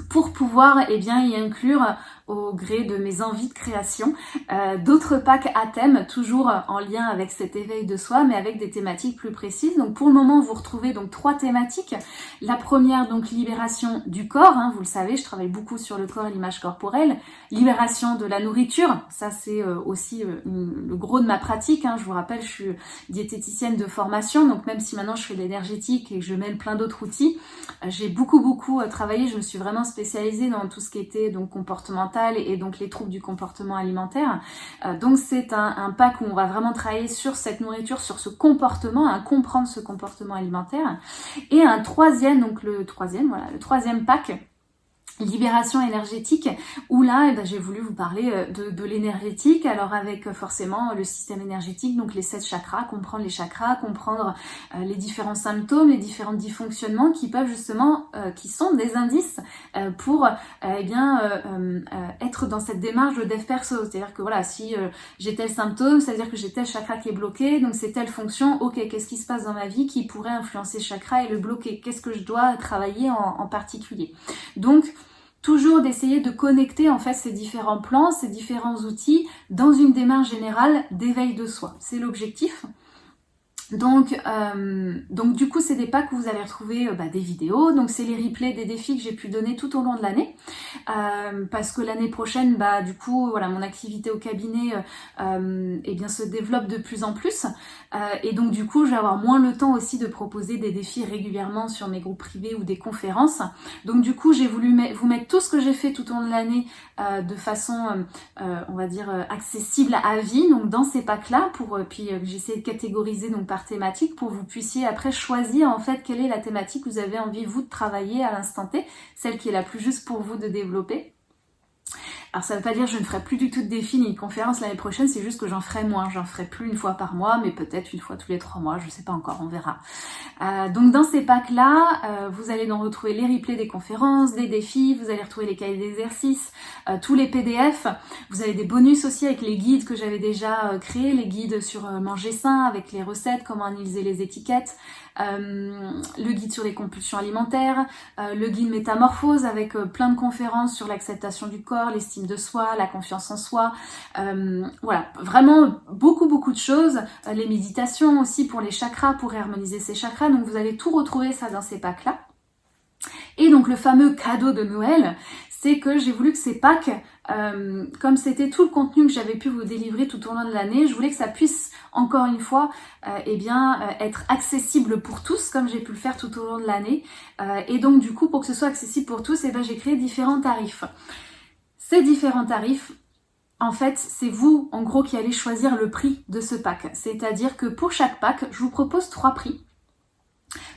pour pouvoir eh bien, y inclure au gré de mes envies de création. Euh, D'autres packs à thème, toujours en lien avec cet éveil de soi, mais avec des thématiques plus précises. Donc pour le moment, vous retrouvez donc trois thématiques. La première, donc libération du corps. Hein, vous le savez, je travaille beaucoup sur le corps et l'image corporelle. Libération de la nourriture, ça c'est euh, aussi euh, le gros de ma pratique. Hein. Je vous rappelle, je suis diététicienne de formation, donc même si maintenant je fais de l'énergétique et que je mêle plein d'autres outils, j'ai beaucoup beaucoup travaillé. Je me suis vraiment spécialisée dans tout ce qui était donc comportemental et donc les troubles du comportement alimentaire. Euh, donc c'est un, pack où on va vraiment travailler sur cette nourriture, sur ce comportement, à comprendre ce comportement alimentaire. Et un troisième, donc le troisième, voilà, le troisième pack libération énergétique où là eh ben, j'ai voulu vous parler euh, de, l'énergétique. Alors avec euh, forcément le système énergétique donc les sept chakras comprendre les chakras comprendre euh, les différents symptômes les différents dysfonctionnements qui peuvent justement qui sont des indices pour eh bien être dans cette démarche de dev perso. C'est à dire que voilà si j'ai tel symptôme c'est à dire que j'ai tel chakra qui est bloqué donc c'est telle fonction. Ok qu'est-ce qui se passe dans ma vie qui pourrait influencer chakra et le bloquer? Qu'est-ce que je dois travailler en, en particulier? Donc toujours d'essayer de connecter en fait ces différents plans, ces différents outils dans une démarche générale d'éveil de soi. C'est l'objectif. Donc, euh, donc du coup, c'est des packs où vous allez retrouver euh, bah, des vidéos. Donc, c'est les replays des défis que j'ai pu donner tout au long de l'année, euh, parce que l'année prochaine, bah du coup, voilà, mon activité au cabinet, eh bien, se développe de plus en plus, et donc du coup, je vais avoir moins le temps aussi de proposer des défis régulièrement sur mes groupes privés ou des conférences. Donc, du coup, j'ai voulu vous mettre tout ce que j'ai fait tout au long de l'année de façon, on va dire, accessible à vie. Donc, dans ces packs-là, pour puis j'essaie de catégoriser donc thématique pour vous puissiez après choisir en fait quelle est la thématique que vous avez envie vous de travailler à l'instant T, celle qui est la plus juste pour vous de développer. Alors ça veut pas dire que je ne ferai plus du tout de défis ni de conférences l'année prochaine, c'est juste que j'en ferai moins. J'en ferai plus une fois par mois, mais peut-être une fois tous les trois mois, je sais pas encore, on verra. Euh, donc dans ces packs-là, euh, vous allez donc retrouver les replays des conférences, des défis, vous allez retrouver les cahiers d'exercices, euh, tous les PDF. Vous avez des bonus aussi avec les guides que j'avais déjà créés, les guides sur manger sain, avec les recettes, comment analyser les étiquettes, le guide sur les compulsions alimentaires, le guide métamorphose avec plein de conférences sur l'acceptation du corps, l'estime de soi, la confiance en soi. Euh, voilà, vraiment beaucoup beaucoup de choses. Euh, les méditations aussi pour les chakras, pour harmoniser ces chakras. Donc vous allez tout retrouver ça dans ces packs-là. Et donc le fameux cadeau de Noël, que j'ai voulu que ces packs, euh, comme c'était tout le contenu que j'avais pu vous délivrer tout au long de l'année, je voulais que ça puisse encore une fois eh bien, être accessible pour tous, comme j'ai pu le faire tout au long de l'année. et donc du coup, pour que ce soit accessible pour tous, eh ben, j'ai créé différents tarifs. Ces différents tarifs, en fait, c'est vous, en gros, qui allez choisir le prix de ce pack. C'est-à-dire que pour chaque pack, je vous propose trois prix.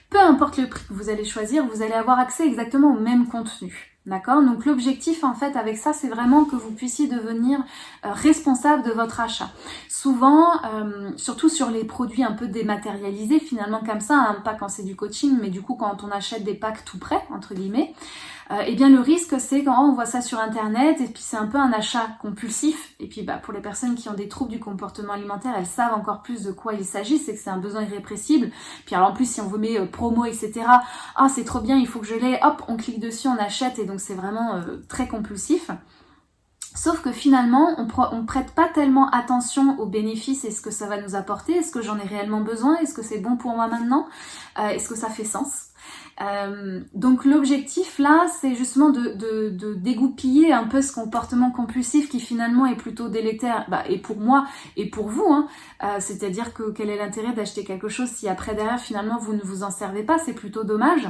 Peu importe le prix que vous allez choisir, vous allez avoir accès exactement au même contenu. D'accord? Donc l'objectif en fait avec ça, c'est vraiment que vous puissiez devenir euh, responsable de votre achat. Souvent, euh, surtout sur les produits un peu dématérialisés, finalement comme ça, hein, pas quand c'est du coaching, mais du coup quand on achète des packs tout prêts, entre guillemets, euh, eh bien le risque c'est quand on voit ça sur internet et puis c'est un peu un achat compulsif. Et puis bah pour les personnes qui ont des troubles du comportement alimentaire elles savent encore plus de quoi il s'agit c'est que c'est un besoin irrépressible. Puis alors en plus si on vous met euh, promo etc ah c'est trop bien il faut que je l'ai hop on clique dessus on achète et donc c'est vraiment euh, très compulsif. Sauf que finalement, on ne prête pas tellement attention aux bénéfices et ce que ça va nous apporter. Est-ce que j'en ai réellement besoin? Est-ce que c'est bon pour moi maintenant? Est-ce que ça fait sens? Euh, donc l'objectif là, c'est justement de, dégoupiller un peu ce comportement compulsif qui finalement est plutôt délétère, bah, et pour moi et pour vous. Hein. Euh, c'est-à-dire que quel est l'intérêt d'acheter quelque chose si après derrière finalement vous ne vous en servez pas, c'est plutôt dommage.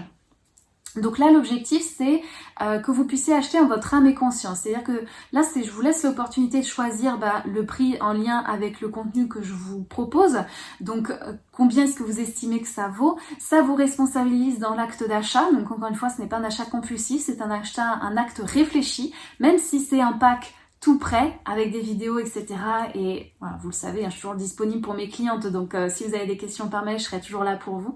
Donc là, l'objectif, c'est euh, que vous puissiez acheter en votre âme et conscience. C'est-à-dire que là, c'est je vous laisse l'opportunité de choisir bah, le prix en lien avec le contenu que je vous propose. Donc, euh, combien est-ce que vous estimez que ça vaut? Ça vous responsabilise dans l'acte d'achat. Donc, encore une fois, ce n'est pas un achat compulsif, c'est un achat, un acte réfléchi. Même si c'est un pack tout prêt avec des vidéos, etc. Et voilà, vous le savez, hein, je suis toujours disponible pour mes clientes, donc euh, si vous avez des questions par mail, je serai toujours là pour vous.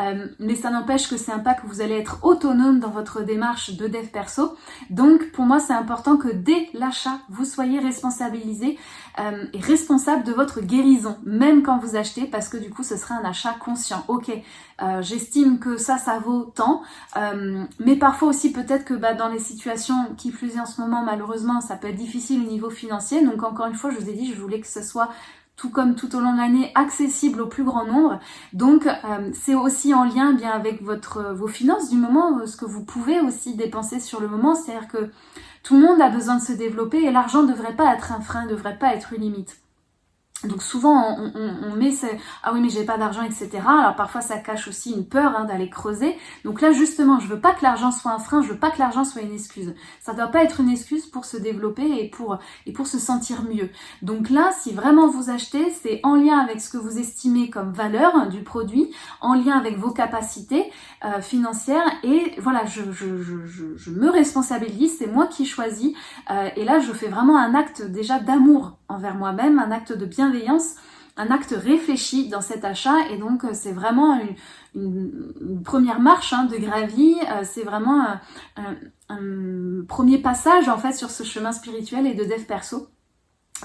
Euh, mais ça n'empêche que c'est un pas que vous allez être autonome dans votre démarche de dev perso. Donc pour moi, c'est important que dès l'achat, vous soyez responsabilisé euh, est responsable de votre guérison, même quand vous achetez, parce que du coup, ce serait un achat conscient. Ok, j'estime que ça, ça vaut tant, mais parfois aussi peut-être que bah, dans les situations qui plus est en ce moment, malheureusement, ça peut être difficile au niveau financier. Donc encore une fois, je vous ai dit, je voulais que soit tout comme tout au long de l'année, accessible au plus grand nombre. Donc euh, c'est aussi en lien bien avec votre vos finances du moment, ce que vous pouvez aussi dépenser sur le moment. C'est-à-dire que tout le monde a besoin de se développer et l'argent ne devrait pas être un frein, ne devrait pas être une limite. Donc souvent on, on, met ce ah oui mais j'ai pas d'argent etc. Alors parfois ça cache aussi une peur hein, d'aller creuser. Donc là justement je veux pas que l'argent soit un frein, je veux pas que l'argent soit une excuse. Ça doit pas être une excuse pour se développer et pour et pour se sentir mieux. Donc là si vraiment vous achetez c'est en lien avec ce que vous estimez comme valeur du produit, en lien avec vos capacités euh, financières et voilà je, je, je, je me responsabilise, c'est moi qui choisis euh, et là je fais vraiment un acte déjà d'amour envers moi-même, un acte de bienveillance, un acte réfléchi dans cet achat et donc euh, c'est vraiment une, première marche hein, de gravie, euh, c'est vraiment un, un, premier passage en fait sur ce chemin spirituel et de dev perso.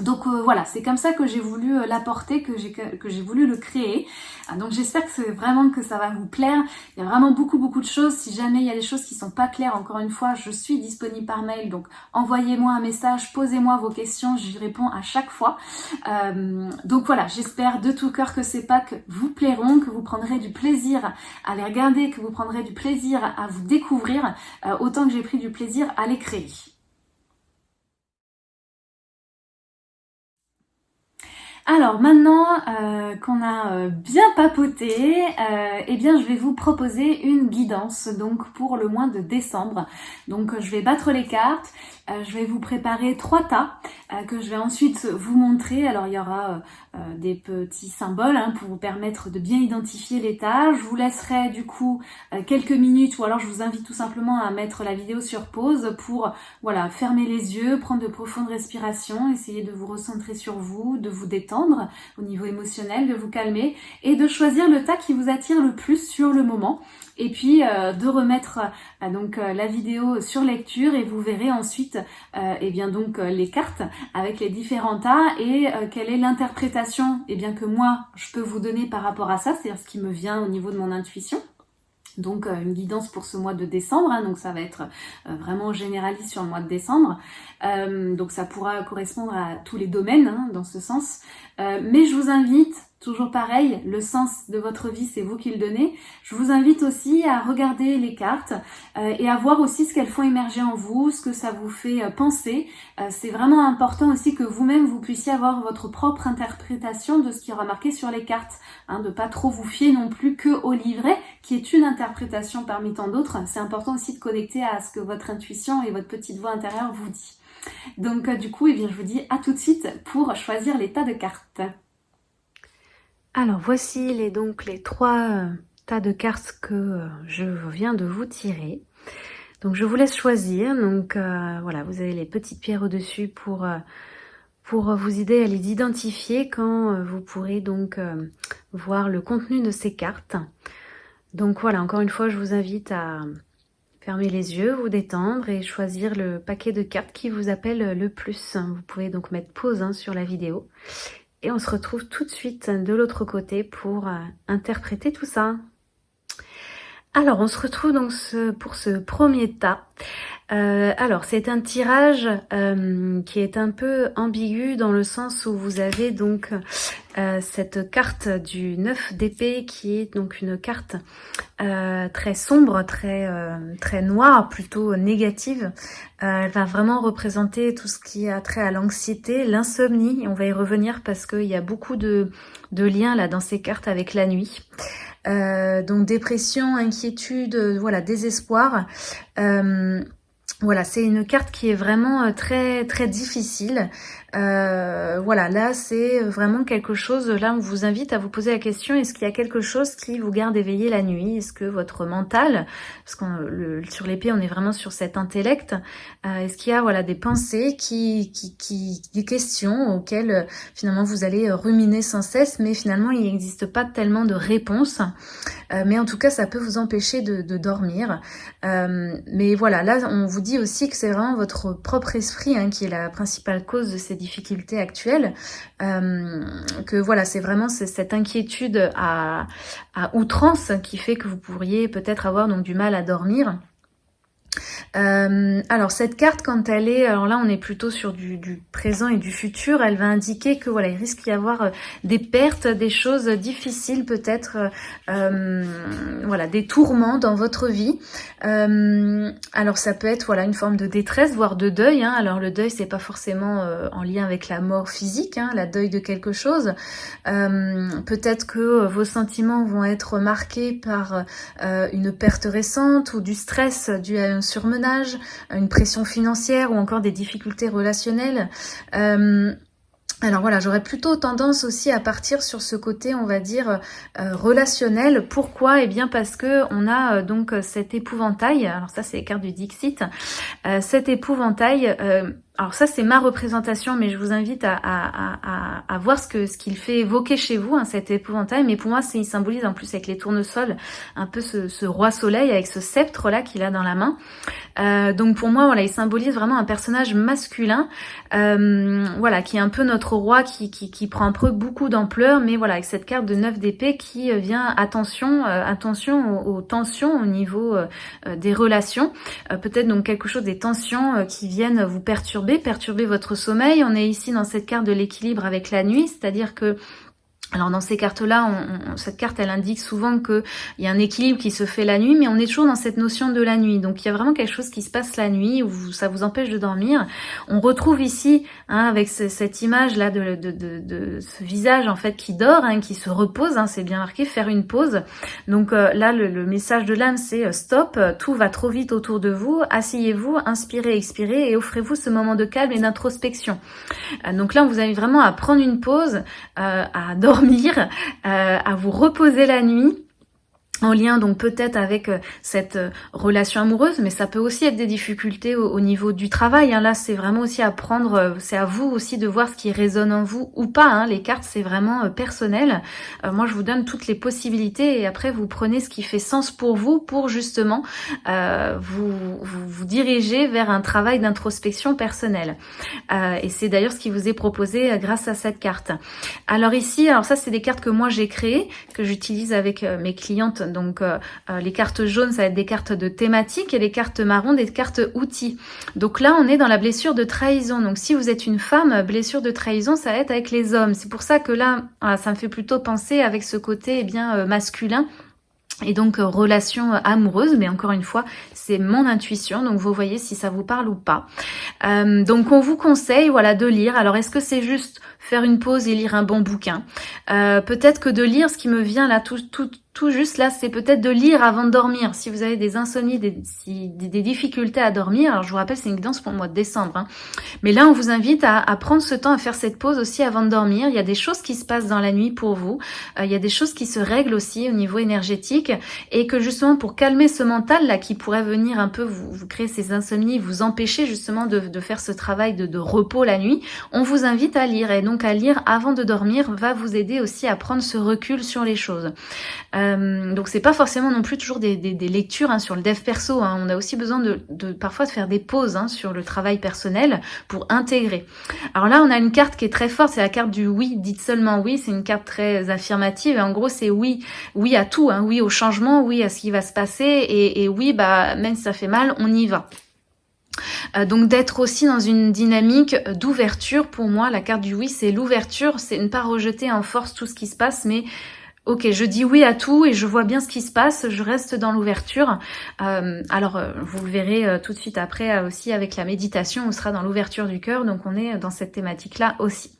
Donc euh, voilà, c'est comme ça que j'ai voulu euh, l'apporter, que j'ai voulu le créer. Ah, donc j'espère que c'est vraiment que ça va vous plaire. Il y a vraiment beaucoup beaucoup de choses. Si jamais il y a des choses qui sont pas claires, encore une fois, je suis disponible par mail. Donc envoyez-moi un message, posez-moi vos questions, j'y réponds à chaque fois. Euh, donc voilà, j'espère de tout cœur que ces packs vous plairont, que vous prendrez du plaisir à les regarder, que vous prendrez du plaisir à vous découvrir, autant que j'ai pris du plaisir à les créer. Alors maintenant euh, qu'on a euh, bien papoté, euh, eh bien je vais vous proposer une guidance donc pour le mois de décembre. Donc je vais battre les cartes, je vais vous préparer trois tas que je vais ensuite vous montrer. Alors il y aura des petits symboles hein, pour vous permettre de bien identifier les tas. Je vous laisserai du coup quelques minutes ou alors je vous invite tout simplement à mettre la vidéo sur pause pour voilà fermer les yeux, prendre de profondes respirations, essayer de vous recentrer sur vous, de vous détendre au niveau émotionnel, de vous calmer et de choisir le tas qui vous attire le plus sur le moment. Et puis euh, de remettre euh, donc euh, la vidéo sur lecture et vous verrez ensuite eh bien donc les cartes avec les différents tas et quelle est l'interprétation eh bien que moi je peux vous donner par rapport à ça, c'est-à-dire ce qui me vient au niveau de mon intuition. Donc une guidance pour ce mois de décembre, hein, donc ça va être vraiment généraliste sur le mois de décembre, donc ça pourra correspondre à tous les domaines hein, dans ce sens, mais je vous invite Toujours pareil, le sens de votre vie, c'est vous qui le donnez. Je vous invite aussi à regarder les cartes euh, et à voir aussi ce qu'elles font émerger en vous, ce que ça vous fait euh, penser. Euh, c'est vraiment important aussi que vous-même, vous puissiez avoir votre propre interprétation de ce qui est remarqué sur les cartes. Hein, de pas trop vous fier non plus que au livret, qui est une interprétation parmi tant d'autres. C'est important aussi de connecter à ce que votre intuition et votre petite voix intérieure vous dit. Donc du coup, eh bien, je vous dis à tout de suite pour choisir l'état de cartes. Alors voici les, donc les trois euh, tas de cartes que euh, je viens de vous tirer. Donc je vous laisse choisir. Donc euh, voilà, vous avez les petites pierres au-dessus pour, vous aider à les identifier quand vous pourrez donc voir le contenu de ces cartes. Donc voilà, encore une fois, je vous invite à fermer les yeux, vous détendre et choisir le paquet de cartes qui vous appelle le plus. Vous pouvez donc mettre pause hein, sur la vidéo et on se retrouve tout de suite de l'autre côté pour euh, interpréter tout ça. Alors, on se retrouve donc pour ce premier tas. Euh, alors, c'est un tirage euh, qui est un peu ambigu dans le sens où vous avez donc cette carte du 9 d'épée qui est donc une carte très sombre, très, très noire, plutôt négative. elle va vraiment représenter tout ce qui a trait à l'anxiété, l'insomnie. On va y revenir parce qu'il y a beaucoup de, de liens là dans ces cartes avec la nuit. Euh, donc dépression, inquiétude, euh, voilà, désespoir. Euh, voilà, c'est une carte qui est vraiment très très difficile. Euh, voilà, là c'est vraiment quelque chose, là on vous invite à vous poser la question, est-ce qu'il y a quelque chose qui vous garde éveillé la nuit? Est-ce que votre mental, parce que sur l'épée on est vraiment sur cet intellect, euh, est-ce qu'il y a voilà des pensées, qui, qui, des questions auxquelles finalement vous allez ruminer sans cesse, mais finalement il n'existe pas tellement de réponses, euh, mais en tout cas ça peut vous empêcher de, de dormir. mais voilà, là on vous dit aussi que c'est vraiment votre propre esprit hein, qui est la principale cause de ces difficultés actuelles, que voilà, c'est vraiment cette inquiétude à, à outrance qui fait que vous pourriez peut-être avoir donc du mal à dormir. Euh, alors cette carte quand elle est, alors là on est plutôt sur du, présent et du futur, elle va indiquer que voilà il risque d'y avoir euh, des pertes, des choses difficiles peut-être, euh, voilà des tourments dans votre vie. alors ça peut être voilà une forme de détresse, voire de deuil. Hein. Alors le deuil c'est pas forcément en lien avec la mort physique, hein, la deuil de quelque chose. peut-être que vos sentiments vont être marqués par une perte récente ou du stress dû à un surmenage, une pression financière ou encore des difficultés relationnelles. Euh, alors voilà, j'aurais plutôt tendance aussi à partir sur ce côté, on va dire, euh, relationnel. Pourquoi? Eh bien parce que on a euh, donc cet épouvantail, alors ça c'est les cartes du Dixit, cet épouvantail alors ça, c'est ma représentation, mais je vous invite à, à, à, à voir ce que ce qu'il fait évoquer chez vous, hein, cet épouvantail. Mais pour moi, il symbolise en plus avec les tournesols un peu ce, ce roi soleil avec ce sceptre-là qu'il a dans la main. Euh, donc pour moi, voilà, il symbolise vraiment un personnage masculin, euh, voilà, qui est un peu notre roi, qui, qui, qui prend un peu beaucoup d'ampleur, mais voilà, avec cette carte de 9 d'épée qui euh, vient, attention, euh, attention aux, aux, tensions au niveau euh, des relations. Peut-être donc quelque chose des tensions qui viennent vous perturber perturber, votre sommeil. On est ici dans cette carte de l'équilibre avec la nuit, c'est-à-dire que alors dans ces cartes-là, cette carte, elle indique souvent qu'il y a un équilibre qui se fait la nuit, mais on est toujours dans cette notion de la nuit. Donc il y a vraiment quelque chose qui se passe la nuit, où ça vous empêche de dormir. On retrouve ici, hein, avec cette image-là de, ce visage en fait qui dort, hein, qui se repose, hein, c'est bien marqué, faire une pause. Donc euh, là, le, message de l'âme, c'est euh, stop, tout va trop vite autour de vous, asseyez-vous, inspirez, expirez, et offrez-vous ce moment de calme et d'introspection. Euh, donc là, vous avez vraiment à prendre une pause, à dormir euh, à vous reposer la nuit en lien donc peut-être avec euh, cette euh, relation amoureuse, mais ça peut aussi être des difficultés au, niveau du travail. Hein. Là, c'est vraiment aussi à prendre, euh, c'est à vous aussi de voir ce qui résonne en vous ou pas. Hein. Les cartes, c'est vraiment personnel. moi, je vous donne toutes les possibilités et après, vous prenez ce qui fait sens pour vous pour justement vous, vous, vous, diriger vers un travail d'introspection personnelle. et c'est d'ailleurs ce qui vous est proposé grâce à cette carte. Alors ici, alors ça, c'est des cartes que moi j'ai créées, que j'utilise avec mes clientes donc euh, euh, les cartes jaunes, ça va être des cartes de thématique et les cartes marron, des cartes outils. Donc là, on est dans la blessure de trahison. Donc si vous êtes une femme, blessure de trahison, ça va être avec les hommes. C'est pour ça que là, ça me fait plutôt penser avec ce côté eh bien euh, masculin et donc relation amoureuse, mais encore une fois, c'est mon intuition, donc vous voyez si ça vous parle ou pas. donc on vous conseille voilà de lire. Alors est-ce que c'est juste faire une pause et lire un bon bouquin Peut-être que de lire, ce qui me vient là tout, tout, tout juste là, c'est peut-être de lire avant de dormir. Si vous avez des insomnies, des, des, difficultés à dormir, alors je vous rappelle, c'est une guidance pour le mois de décembre. Hein. Mais là, on vous invite à, prendre ce temps, à faire cette pause aussi avant de dormir. Il y a des choses qui se passent dans la nuit pour vous. Euh, il y a des choses qui se règlent aussi au niveau énergétique. Et que justement, pour calmer ce mental là qui pourrait venir un peu vous, vous créer ces insomnies, vous empêcher justement de, de faire ce travail de, de repos la nuit, on vous invite à lire. Et donc à lire avant de dormir va vous aider aussi à prendre ce recul sur les choses. Euh, donc c'est pas forcément non plus toujours des, lectures hein, sur le dev perso. Hein. On a aussi besoin de, parfois de faire des pauses hein, sur le travail personnel pour intégrer. Alors là, on a une carte qui est très forte, c'est la carte du oui. Dites seulement oui. C'est une carte très affirmative. Et en gros, c'est oui, oui à tout, oui au changement, oui à ce qui va se passer, et, et oui, bah même si ça fait mal, on y va. Euh, donc d'être aussi dans une dynamique d'ouverture, pour moi, la carte du oui, c'est l'ouverture, c'est ne pas rejeter en force tout ce qui se passe, mais Ok, je dis oui à tout et je vois bien ce qui se passe, je reste dans l'ouverture. Euh, alors, euh, vous le verrez tout de suite après aussi avec la méditation, on sera dans l'ouverture du cœur, donc on est dans cette thématique-là aussi.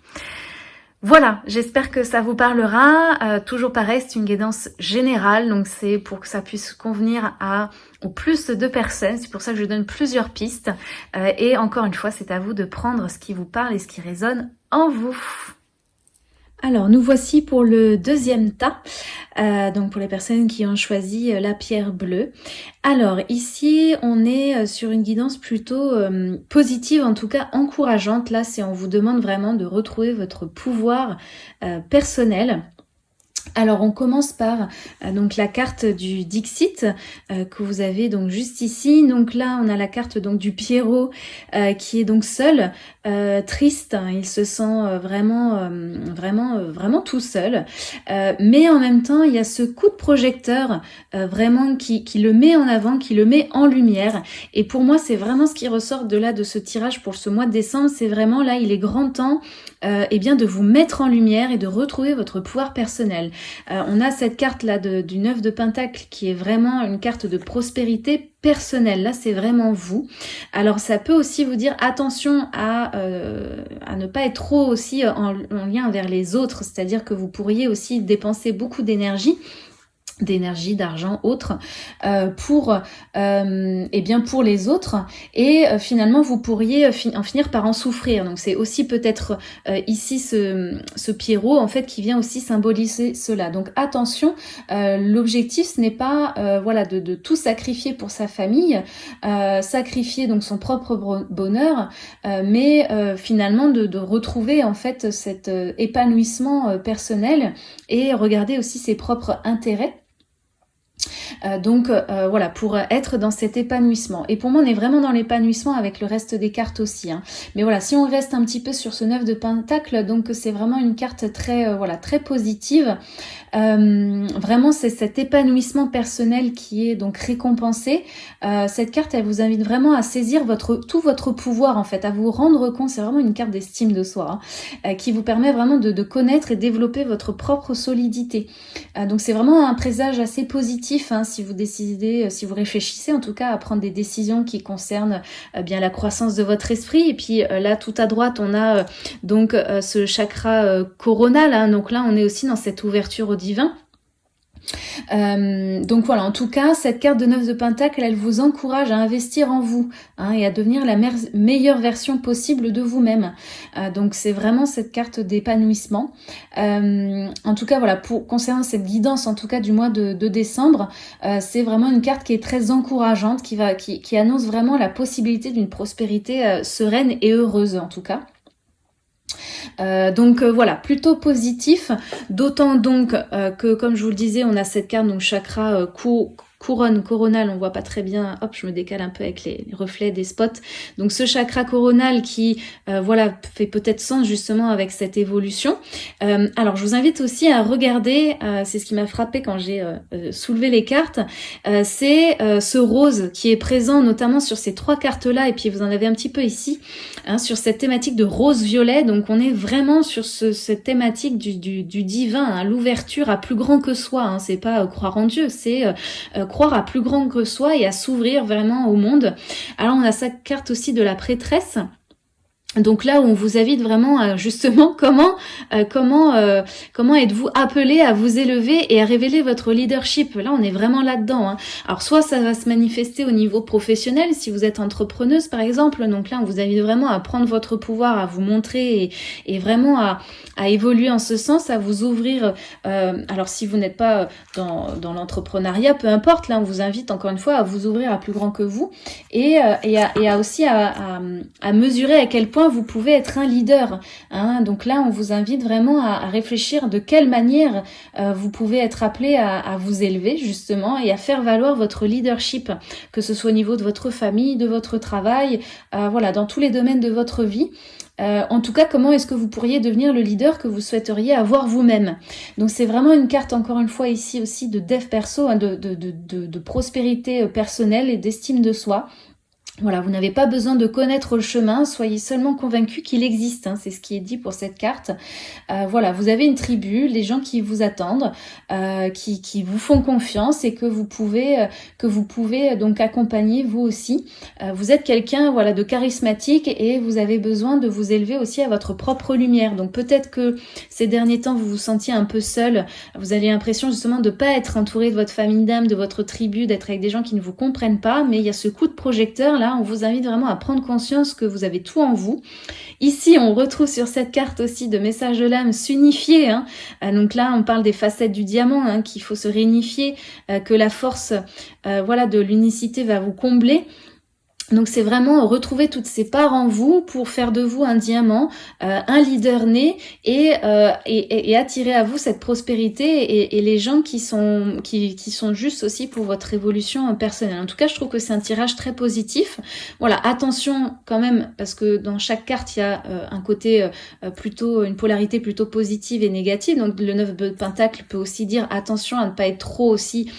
Voilà, j'espère que ça vous parlera. toujours pareil, c'est une guidance générale, donc c'est pour que ça puisse convenir à plus de personnes. C'est pour ça que je donne plusieurs pistes. et encore une fois, c'est à vous de prendre ce qui vous parle et ce qui résonne en vous. Alors, nous voici pour le deuxième tas, euh, donc pour les personnes qui ont choisi euh, la pierre bleue. Alors, ici, on est euh, sur une guidance plutôt positive, en tout cas encourageante. Là, c'est on vous demande vraiment de retrouver votre pouvoir personnel Alors on commence par euh, donc la carte du Dixit euh, que vous avez donc juste ici. Donc là on a la carte donc du Pierrot euh, qui est donc seul, triste. Il se sent vraiment vraiment vraiment tout seul. mais en même temps il y a ce coup de projecteur vraiment qui, qui, le met en avant, qui le met en lumière. Et pour moi c'est vraiment ce qui ressort de là de ce tirage pour ce mois de décembre. C'est vraiment là il est grand temps eh bien de vous mettre en lumière et de retrouver votre pouvoir personnel. Euh, on a cette carte-là du 9 de Pentacle qui est vraiment une carte de prospérité personnelle. Là, c'est vraiment vous. Alors, ça peut aussi vous dire attention à, euh, à ne pas être trop aussi en, en lien vers les autres. C'est-à-dire que vous pourriez aussi dépenser beaucoup d'énergie d'énergie, d'argent, autre, euh, pour, euh, eh bien pour les autres. Et euh, finalement, vous pourriez en finir par en souffrir. Donc c'est aussi peut-être ici ce, ce Pierrot, en fait, qui vient aussi symboliser cela. Donc attention, l'objectif, ce n'est pas voilà de, de, tout sacrifier pour sa famille, sacrifier donc son propre bonheur, mais finalement de, de, retrouver en fait cet épanouissement personnel et regarder aussi ses propres intérêts euh, donc euh, voilà, pour être dans cet épanouissement. Et pour moi, on est vraiment dans l'épanouissement avec le reste des cartes aussi. Hein. Mais voilà, si on reste un petit peu sur ce 9 de Pentacle, donc c'est vraiment une carte très euh, voilà très positive. vraiment, c'est cet épanouissement personnel qui est donc récompensé. cette carte, elle vous invite vraiment à saisir votre tout votre pouvoir en fait, à vous rendre compte. C'est vraiment une carte d'estime de soi hein, qui vous permet vraiment de, connaître et développer votre propre solidité. donc c'est vraiment un présage assez positif. Hein, si vous décidez, euh, si vous réfléchissez en tout cas à prendre des décisions qui concernent euh, bien la croissance de votre esprit. Et puis euh, là, tout à droite, on a donc ce chakra coronal. Hein. donc là, on est aussi dans cette ouverture au divin. Euh, donc voilà, en tout cas, cette carte de 9 de Pentacle, elle vous encourage à investir en vous hein, et à devenir la meilleure version possible de vous-même. Euh, donc c'est vraiment cette carte d'épanouissement. Euh, en tout cas, voilà, pour concernant cette guidance, en tout cas du mois de, décembre, c'est vraiment une carte qui est très encourageante, qui, va, qui, qui annonce vraiment la possibilité d'une prospérité sereine et heureuse en tout cas. Euh, donc euh, voilà, plutôt positif, d'autant donc euh, que comme je vous le disais, on a cette carte donc chakra couronne coronale, on voit pas très bien, hop, je me décale un peu avec les, reflets des spots. Donc ce chakra coronal qui, euh, voilà, fait peut-être sens justement avec cette évolution. Euh, alors je vous invite aussi à regarder, euh, c'est ce qui m'a frappé quand j'ai soulevé les cartes, c'est ce rose qui est présent notamment sur ces trois cartes-là, et puis vous en avez un petit peu ici, hein, sur cette thématique de rose-violet. Donc on est vraiment sur ce, cette thématique du, divin, hein, l'ouverture à plus grand que soi. Hein, c'est pas croire en Dieu, c'est croire à plus grand que soi et à s'ouvrir vraiment au monde. Alors on a sa carte aussi de la prêtresse donc là on vous invite vraiment à justement comment euh, comment euh, comment êtes-vous appelé à vous élever et à révéler votre leadership? Là on est vraiment là-dedans. Hein. Alors soit ça va se manifester au niveau professionnel si vous êtes entrepreneuse par exemple. Donc là on vous invite vraiment à prendre votre pouvoir, à vous montrer et, et vraiment à, à, évoluer en ce sens, à vous ouvrir. Euh, alors si vous n'êtes pas dans, dans l'entrepreneuriat, peu importe. Là on vous invite encore une fois à vous ouvrir à plus grand que vous et, et, à, et à aussi à, à mesurer à quel point vous pouvez être un leader. Hein. Donc là, on vous invite vraiment à, réfléchir de quelle manière euh, vous pouvez être appelé à, vous élever justement et à faire valoir votre leadership, que ce soit au niveau de votre famille, de votre travail, euh, voilà, dans tous les domaines de votre vie. Euh, en tout cas, comment est-ce que vous pourriez devenir le leader que vous souhaiteriez avoir vous-même? Donc c'est vraiment une carte, encore une fois, ici aussi de dev perso, hein, de, prospérité personnelle et d'estime de soi. Voilà, vous n'avez pas besoin de connaître le chemin, soyez seulement convaincu qu'il existe, hein, c'est ce qui est dit pour cette carte. Euh, voilà, vous avez une tribu, les gens qui vous attendent, euh, qui, qui, vous font confiance et que vous pouvez euh, que vous pouvez donc accompagner vous aussi. vous êtes quelqu'un voilà de charismatique et vous avez besoin de vous élever aussi à votre propre lumière. Donc peut-être que ces derniers temps vous vous sentiez un peu seul, vous avez l'impression justement de pas être entouré de votre famille d'âme, de votre tribu, d'être avec des gens qui ne vous comprennent pas, mais il y a ce coup de projecteur on vous invite vraiment à prendre conscience que vous avez tout en vous. Ici, on retrouve sur cette carte aussi de message de l'âme s'unifier. Hein. Euh, donc là, on parle des facettes du diamant, hein, qu'il faut se réunifier, euh, que la force euh, voilà, de l'unicité va vous combler. Donc c'est vraiment retrouver toutes ces parts en vous pour faire de vous un diamant, euh, un leader né euh, et, et, attirer à vous cette prospérité et, les gens qui sont, qui, qui, sont justes aussi pour votre évolution personnelle. En tout cas, je trouve que c'est un tirage très positif. Voilà, attention quand même parce que dans chaque carte, il y a euh, un côté plutôt, une polarité plutôt positive et négative. Donc le 9 de Pentacle peut aussi dire attention à ne pas être trop aussi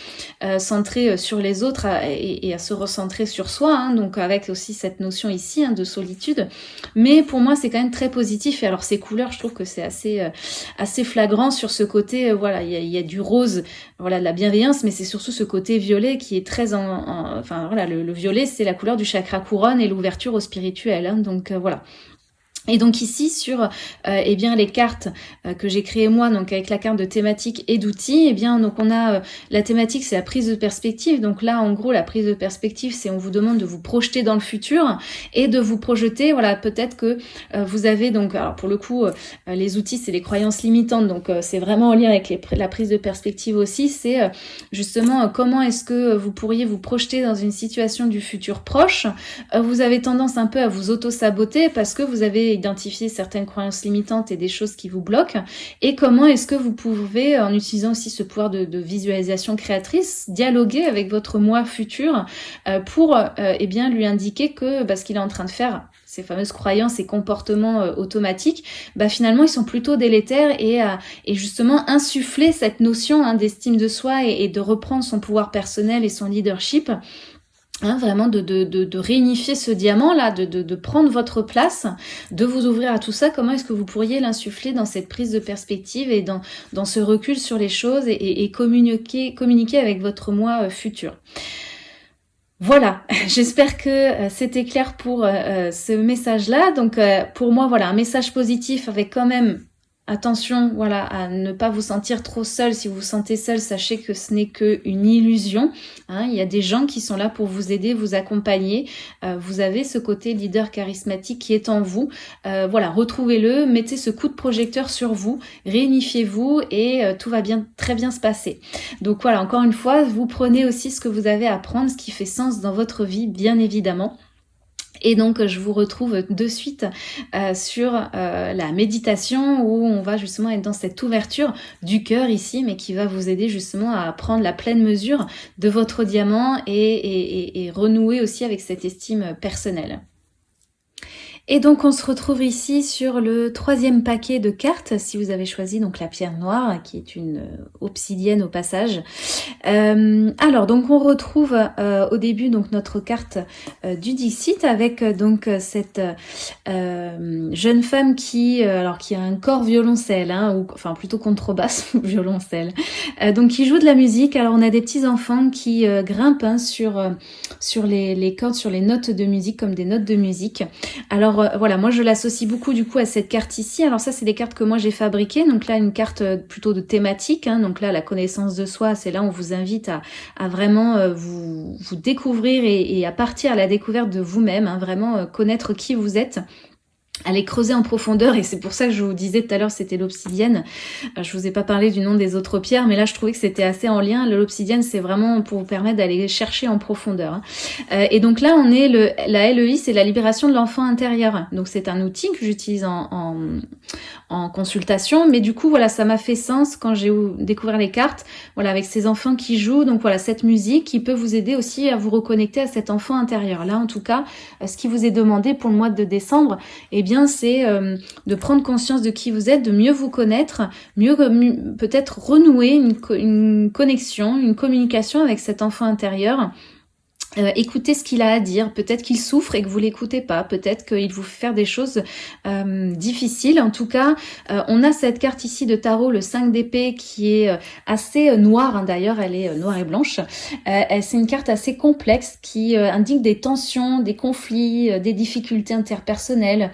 centré sur les autres et, à se recentrer sur soi. Hein. donc avec aussi cette notion ici hein, de solitude. Mais pour moi, c'est quand même très positif. Et alors ces couleurs, je trouve que c'est assez, euh, assez flagrant sur ce côté. Euh, voilà, il y a, du rose, voilà, de la bienveillance, mais c'est surtout ce côté violet qui est très en, enfin voilà, le, violet, c'est la couleur du chakra couronne et l'ouverture au spirituel. Hein. donc euh, voilà. Et donc ici sur euh, eh bien les cartes euh, que j'ai créées moi donc avec la carte de thématique et d'outils, eh bien donc on a euh, la thématique c'est la prise de perspective. Donc là en gros la prise de perspective c'est on vous demande de vous projeter dans le futur et de vous projeter voilà peut-être que vous avez donc alors pour le coup les outils c'est les croyances limitantes donc c'est vraiment en lien avec la prise de perspective aussi c'est justement comment est-ce que vous pourriez vous projeter dans une situation du futur proche. vous avez tendance un peu à vous auto-saboter parce que vous avez identifier certaines croyances limitantes et des choses qui vous bloquent et comment est-ce que vous pouvez, en utilisant aussi ce pouvoir de, visualisation créatrice, dialoguer avec votre moi futur euh, pour euh, eh bien lui indiquer que bah, ce qu'il est en train de faire ces fameuses croyances et comportements euh, automatiques, bah finalement ils sont plutôt délétères et, justement insuffler cette notion hein, d'estime de soi et, de reprendre son pouvoir personnel et son leadership Hein, vraiment de, de, de, réunifier ce diamant-là, de, de, prendre votre place, de vous ouvrir à tout ça. Comment est-ce que vous pourriez l'insuffler dans cette prise de perspective et dans, dans ce recul sur les choses et, et communiquer, communiquer avec votre moi euh, futur? Voilà, j'espère que euh, c'était clair pour euh, ce message-là. Donc pour moi, voilà, un message positif avec quand même Attention, voilà, à ne pas vous sentir trop seul. Si vous vous sentez seul, sachez que ce n'est qu'une illusion. Hein. Il y a des gens qui sont là pour vous aider, vous accompagner. Euh, vous avez ce côté leader charismatique qui est en vous. Euh, voilà, retrouvez-le, mettez ce coup de projecteur sur vous, réunifiez-vous et euh, tout va bien, très bien se passer. Donc voilà, encore une fois, vous prenez aussi ce que vous avez à prendre, ce qui fait sens dans votre vie, bien évidemment. Et donc, je vous retrouve de suite euh, sur euh, la méditation où on va justement être dans cette ouverture du cœur ici, mais qui va vous aider justement à prendre la pleine mesure de votre diamant et renouer aussi avec cette estime personnelle. Et donc on se retrouve ici sur le troisième paquet de cartes, si vous avez choisi donc la pierre noire, qui est une euh, obsidienne au passage. Euh, alors donc on retrouve euh, au début donc notre carte du Dixit avec donc cette jeune femme qui alors qui a un corps violoncelle, hein, ou enfin plutôt contrebasse violoncelle, donc qui joue de la musique. Alors on a des petits enfants qui grimpent hein, sur sur les, les cordes, sur les notes de musique comme des notes de musique. Alors euh, voilà, moi je l'associe beaucoup du coup à cette carte ici. Alors ça c'est des cartes que moi j'ai fabriquées. Donc là une carte euh, plutôt de thématique. Hein. Donc là la connaissance de soi, c'est là on vous invite à, vraiment euh, vous, vous découvrir et, à partir à la découverte de vous-même. Hein. vraiment connaître qui vous êtes aller creuser en profondeur et c'est pour ça que je vous disais tout à l'heure c'était l'obsidienne. Je vous ai pas parlé du nom des autres pierres mais là je trouvais que c'était assez en lien. L'obsidienne c'est vraiment pour vous permettre d'aller chercher en profondeur hein. euh, et donc là on est le la LEI c'est la libération de l'enfant intérieur. Donc c'est un outil que j'utilise en, consultation. Mais du coup voilà ça m'a fait sens quand j'ai découvert les cartes voilà avec ces enfants qui jouent. Donc voilà cette musique qui peut vous aider aussi à vous reconnecter à cet enfant intérieur. Là en tout cas ce qui vous est demandé pour le mois de décembre et bien c'est euh, de prendre conscience de qui vous êtes, de mieux vous connaître, mieux peut-être renouer une, une connexion, une communication avec cet enfant intérieur euh, écoutez ce qu'il a à dire. Peut-être qu'il souffre et que vous l'écoutez pas. Peut-être qu'il vous fait faire des choses euh, difficiles. En tout cas, euh, on a cette carte ici de tarot, le 5 d'épée, qui est assez noire. Hein, d'ailleurs, elle est noire et blanche. C'est une carte assez complexe qui indique des tensions, des conflits, des difficultés interpersonnelles.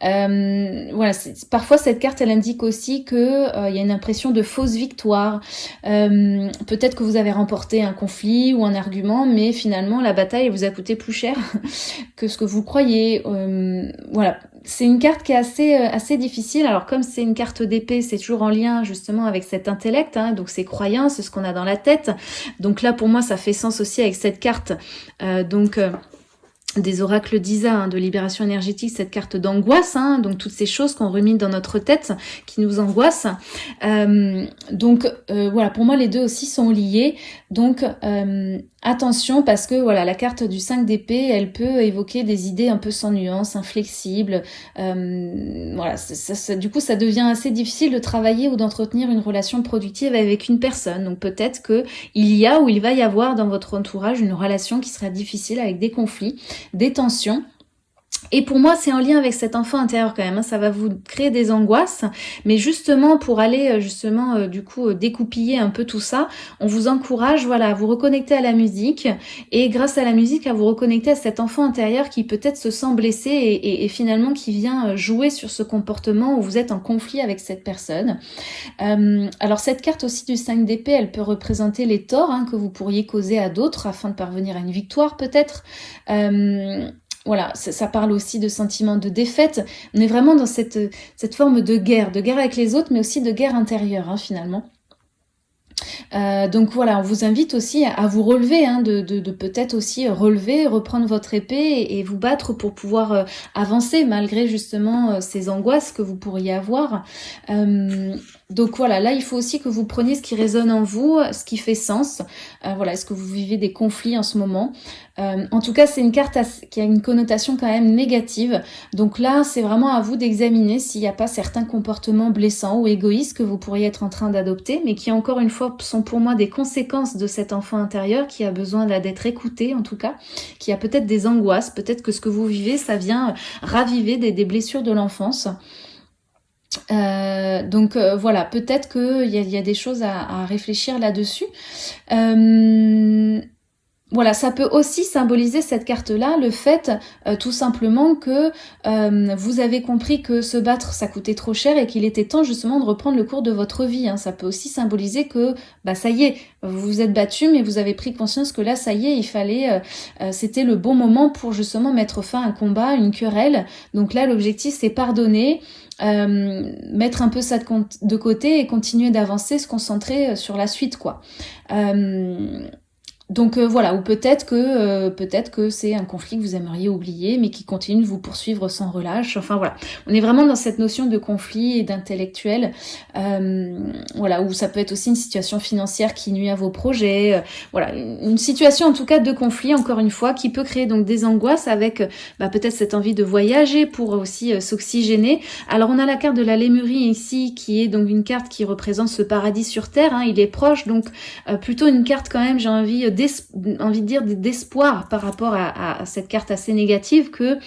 voilà. Parfois, cette carte, elle indique aussi que il y a une impression de fausse victoire. Peut-être que vous avez remporté un conflit ou un argument, mais finalement la bataille vous a coûté plus cher que ce que vous croyez. Euh, voilà, c'est une carte qui est assez euh, assez difficile. Alors comme c'est une carte d'épée, c'est toujours en lien justement avec cet intellect, hein, donc ces croyances, ce qu'on a dans la tête. Donc là pour moi ça fait sens aussi avec cette carte. Euh, donc des oracles d'Isa, hein, de libération énergétique, cette carte d'angoisse, hein, donc toutes ces choses qu'on remine dans notre tête, qui nous angoissent. Donc voilà, pour moi les deux aussi sont liés. Donc euh, attention parce que voilà, la carte du 5 d'épée, elle peut évoquer des idées un peu sans nuance, inflexibles. voilà, du coup ça devient assez difficile de travailler ou d'entretenir une relation productive avec une personne. Donc peut-être que il y a ou il va y avoir dans votre entourage une relation qui sera difficile avec des conflits des tensions. Et pour moi, c'est en lien avec cet enfant intérieur quand même. Hein. Ça va vous créer des angoisses. Mais justement, pour aller euh, justement euh, du coup euh, découpiller un peu tout ça, on vous encourage voilà, à vous reconnecter à la musique. Et grâce à la musique, à vous reconnecter à cet enfant intérieur qui peut-être se sent blessé et, finalement qui vient jouer sur ce comportement où vous êtes en conflit avec cette personne. alors cette carte aussi du 5 d'épée, elle peut représenter les torts hein, que vous pourriez causer à d'autres afin de parvenir à une victoire peut-être voilà, ça, parle aussi de sentiments de défaite. On est vraiment dans cette, cette forme de guerre, de guerre avec les autres, mais aussi de guerre intérieure, hein, finalement. Euh, donc voilà, on vous invite aussi à vous relever, hein, de, peut-être aussi relever, reprendre votre épée et, vous battre pour pouvoir euh, avancer malgré justement euh, ces angoisses que vous pourriez avoir. Donc voilà, là il faut aussi que vous preniez ce qui résonne en vous, ce qui fait sens. voilà, est-ce que vous vivez des conflits en ce moment? Euh, en tout cas, c'est une carte qui a une connotation quand même négative. Donc là, c'est vraiment à vous d'examiner s'il n'y a pas certains comportements blessants ou égoïstes que vous pourriez être en train d'adopter, mais qui encore une fois sont pour moi des conséquences de cet enfant intérieur qui a besoin d'être écouté en tout cas, qui a peut-être des angoisses, peut-être que ce que vous vivez, ça vient raviver des, blessures de l'enfance. Euh, donc euh, voilà, peut-être qu'il y, y, a des choses à, réfléchir là-dessus. Euh, voilà, ça peut aussi symboliser cette carte-là, le fait tout simplement que vous avez compris que se battre, ça coûtait trop cher et qu'il était temps justement de reprendre le cours de votre vie. Hein. Ça peut aussi symboliser que, bah ça y est, vous vous êtes battu, mais vous avez pris conscience que là, ça y est, il fallait, c'était le bon moment pour justement mettre fin à un combat, une querelle. Donc là, l'objectif, c'est pardonner, mettre un peu ça de, côté et continuer d'avancer, se concentrer sur la suite, quoi. Donc euh, voilà, ou peut-être que euh, peut-être que c'est un conflit que vous aimeriez oublier, mais qui continue de vous poursuivre sans relâche. Enfin voilà, on est vraiment dans cette notion de conflit et d'intellectuel. Euh, voilà, ou ça peut être aussi une situation financière qui nuit à vos projets. voilà, une situation en tout cas de conflit, encore une fois, qui peut créer donc des angoisses avec bah, peut-être cette envie de voyager pour aussi s'oxygéner. Alors on a la carte de la Lémurie ici, qui est donc une carte qui représente ce paradis sur terre. Hein. il est proche, donc plutôt une carte quand même, j'ai envie envie de dire d'espoir par rapport à, cette carte assez négative que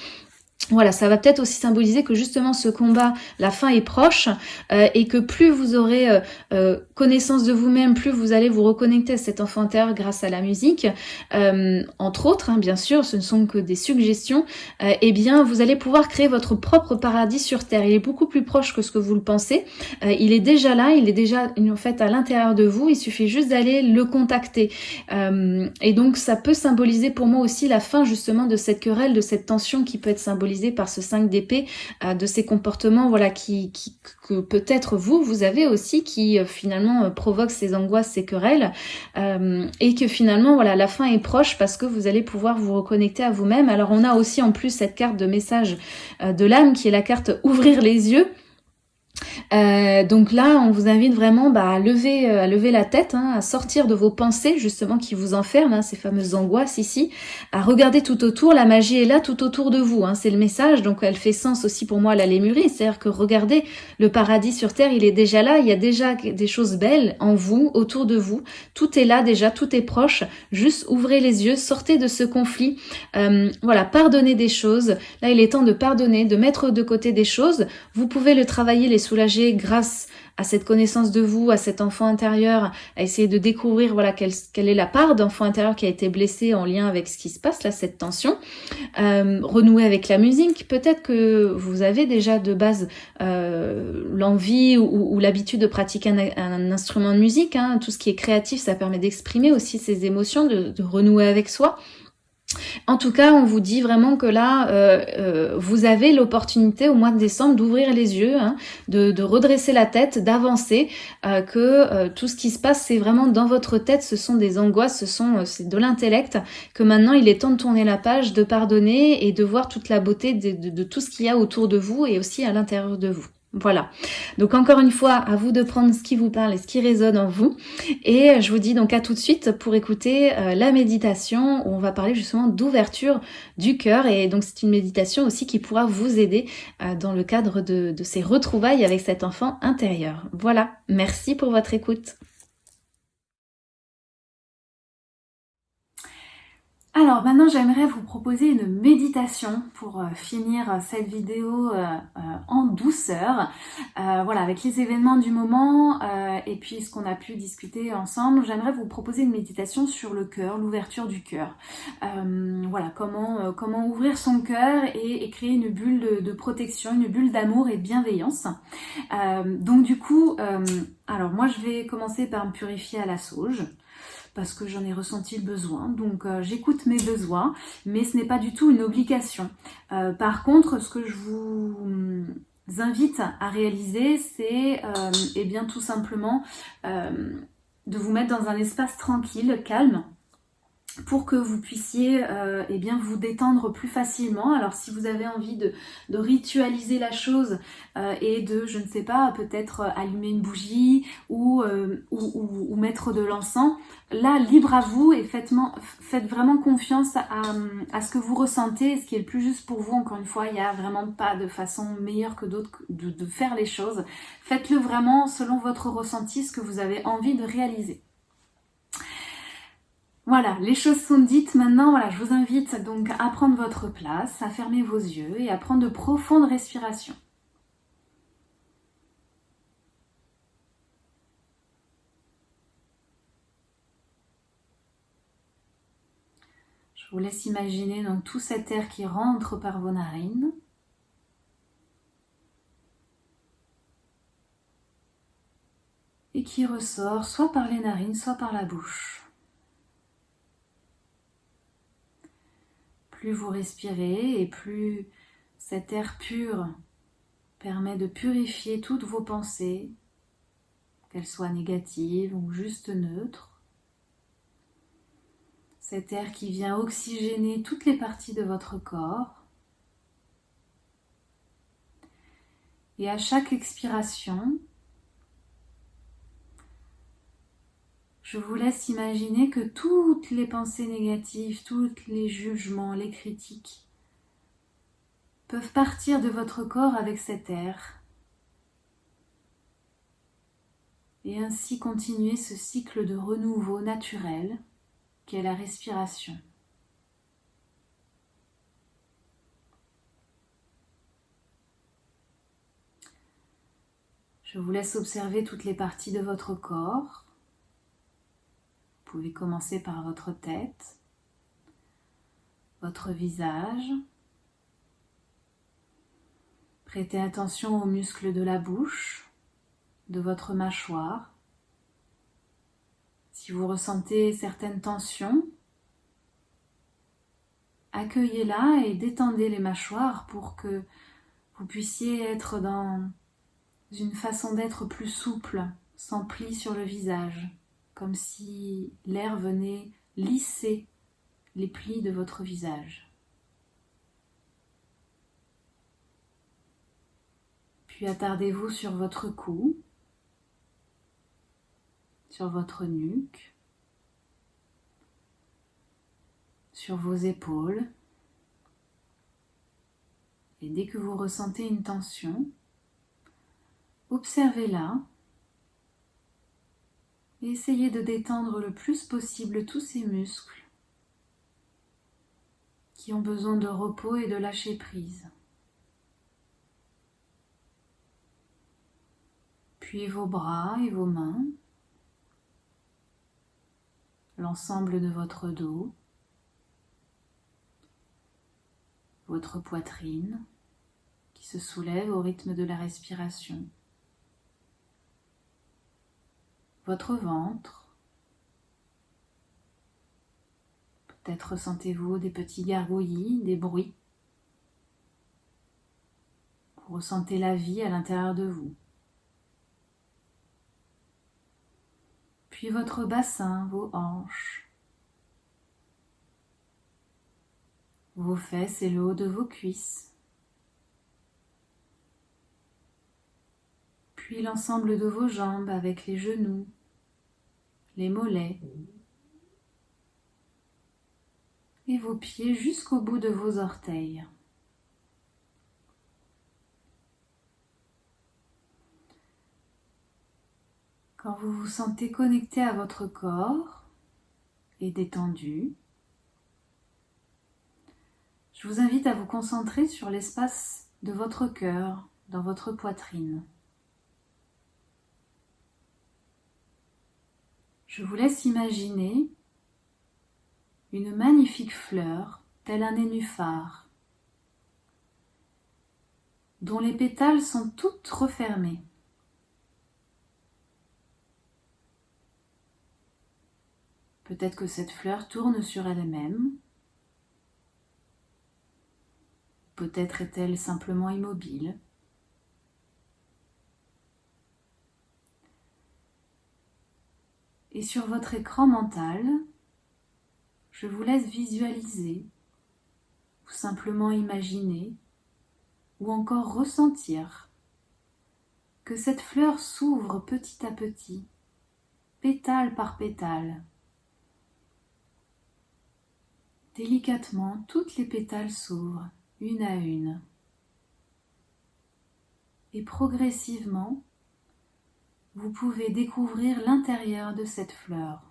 voilà, ça va peut-être aussi symboliser que justement ce combat, la fin est proche euh, et que plus vous aurez euh, euh, connaissance de vous-même, plus vous allez vous reconnecter à cet enfant intérieur grâce à la musique, entre autres, hein, bien sûr, ce ne sont que des suggestions, et eh bien vous allez pouvoir créer votre propre paradis sur Terre. Il est beaucoup plus proche que ce que vous le pensez, il est déjà là, il est déjà en fait à l'intérieur de vous, il suffit juste d'aller le contacter. et donc ça peut symboliser pour moi aussi la fin justement de cette querelle, de cette tension qui peut être symbolisée par ce 5 d'épée, euh, de ces comportements voilà qui, que peut-être vous, vous avez aussi, qui euh, finalement euh, provoquent ces angoisses, ces querelles, et que finalement voilà la fin est proche parce que vous allez pouvoir vous reconnecter à vous-même. Alors on a aussi en plus cette carte de message de l'âme qui est la carte ouvrir les yeux. Euh, donc là, on vous invite vraiment bah, à, lever, euh, à lever la tête, hein, à sortir de vos pensées justement qui vous enferment, hein, ces fameuses angoisses ici, à regarder tout autour. La magie est là tout autour de vous, hein, c'est le message. Donc elle fait sens aussi pour moi la lémurie, c'est-à-dire que regardez, le paradis sur terre, il est déjà là, il y a déjà des choses belles en vous, autour de vous. Tout est là déjà, tout est proche. Juste ouvrez les yeux, sortez de ce conflit. Euh, voilà, pardonnez des choses. Là, il est temps de pardonner, de mettre de côté des choses. Vous pouvez le travailler, les soulager grâce à cette connaissance de vous, à cet enfant intérieur, à essayer de découvrir voilà quelle, quelle est la part d'enfant intérieur qui a été blessé en lien avec ce qui se passe là, cette tension. Euh, renouer avec la musique, peut-être que vous avez déjà de base euh, l'envie ou, l'habitude de pratiquer un, instrument de musique. Hein. Tout ce qui est créatif, ça permet d'exprimer aussi ses émotions, de renouer avec soi. En tout cas, on vous dit vraiment que là, euh, euh, vous avez l'opportunité au mois de décembre d'ouvrir les yeux, hein, de, redresser la tête, d'avancer, euh, que tout ce qui se passe, c'est vraiment dans votre tête, ce sont des angoisses, ce sont c'est de l'intellect, que maintenant il est temps de tourner la page, de pardonner et de voir toute la beauté de tout ce qu'il y a autour de vous et aussi à l'intérieur de vous. Voilà. Donc encore une fois, à vous de prendre ce qui vous parle et ce qui résonne en vous. Et je vous dis donc à tout de suite pour écouter euh, la méditation où on va parler justement d'ouverture du cœur. Et donc c'est une méditation aussi qui pourra vous aider euh, dans le cadre de ces retrouvailles avec cet enfant intérieur. Voilà. Merci pour votre écoute. Alors maintenant j'aimerais vous proposer une méditation pour euh, finir euh, cette vidéo euh, en douceur. voilà, avec les événements du moment et puis ce qu'on a pu discuter ensemble, j'aimerais vous proposer une méditation sur le cœur, l'ouverture du cœur. voilà, comment, comment ouvrir son cœur et, créer une bulle de, de, protection, une bulle d'amour et de bienveillance. donc du coup, alors moi je vais commencer par me purifier à la sauge parce que j'en ai ressenti le besoin. Donc euh, j'écoute mes besoins, mais ce n'est pas du tout une obligation. Euh, par contre, ce que je vous invite à réaliser, c'est euh, eh bien tout simplement de vous mettre dans un espace tranquille, calme, pour que vous puissiez euh, eh bien, vous détendre plus facilement. Alors si vous avez envie de, ritualiser la chose euh, et de, je ne sais pas, peut-être euh, allumer une bougie ou, ou, mettre de l'encens, là, libre à vous et faites, vraiment confiance à, ce que vous ressentez, ce qui est le plus juste pour vous. Encore une fois, il n'y a vraiment pas de façon meilleure que d'autres de faire les choses. Faites-le vraiment selon votre ressenti, ce que vous avez envie de réaliser. Voilà, les choses sont dites. Maintenant, voilà, je vous invite donc à prendre votre place, à fermer vos yeux et à prendre de profondes respirations. Je vous laisse imaginer donc tout cet air qui rentre par vos narines. Et qui ressort soit par les narines, soit par la bouche. Plus vous respirez et plus cet air pur permet de purifier toutes vos pensées, qu'elles soient négatives ou juste neutres. Cet air qui vient oxygéner toutes les parties de votre corps. Et à chaque expiration, Je vous laisse imaginer que toutes les pensées négatives, tous les jugements, les critiques peuvent partir de votre corps avec cet air et ainsi continuer ce cycle de renouveau naturel qu'est la respiration. Je vous laisse observer toutes les parties de votre corps pouvez commencer par votre tête, votre visage. Prêtez attention aux muscles de la bouche, de votre mâchoire. Si vous ressentez certaines tensions, accueillez-la et détendez les mâchoires pour que vous puissiez être dans une façon d'être plus souple, sans pli sur le visage comme si l'air venait lisser les plis de votre visage. Puis attardez-vous sur votre cou, sur votre nuque, sur vos épaules. Et dès que vous ressentez une tension, observez-la essayez de détendre le plus possible tous ces muscles qui ont besoin de repos et de lâcher prise. Puis vos bras et vos mains, l'ensemble de votre dos, votre poitrine qui se soulève au rythme de la respiration. Votre ventre, Peut-être ressentez-vous des petits gargouillis, des bruits. Vous ressentez la vie à l'intérieur de vous. Puis votre bassin, vos hanches, vos fesses et le haut de vos cuisses. L'ensemble de vos jambes avec les genoux, les mollets et vos pieds jusqu'au bout de vos orteils. Quand vous vous sentez connecté à votre corps et détendu, je vous invite à vous concentrer sur l'espace de votre cœur dans votre poitrine. Je vous laisse imaginer une magnifique fleur, telle un nénuphar, dont les pétales sont toutes refermées. Peut-être que cette fleur tourne sur elle-même. Peut-être est-elle simplement immobile. Et sur votre écran mental, je vous laisse visualiser ou simplement imaginer ou encore ressentir que cette fleur s'ouvre petit à petit, pétale par pétale. Délicatement, toutes les pétales s'ouvrent une à une. Et progressivement, vous pouvez découvrir l'intérieur de cette fleur.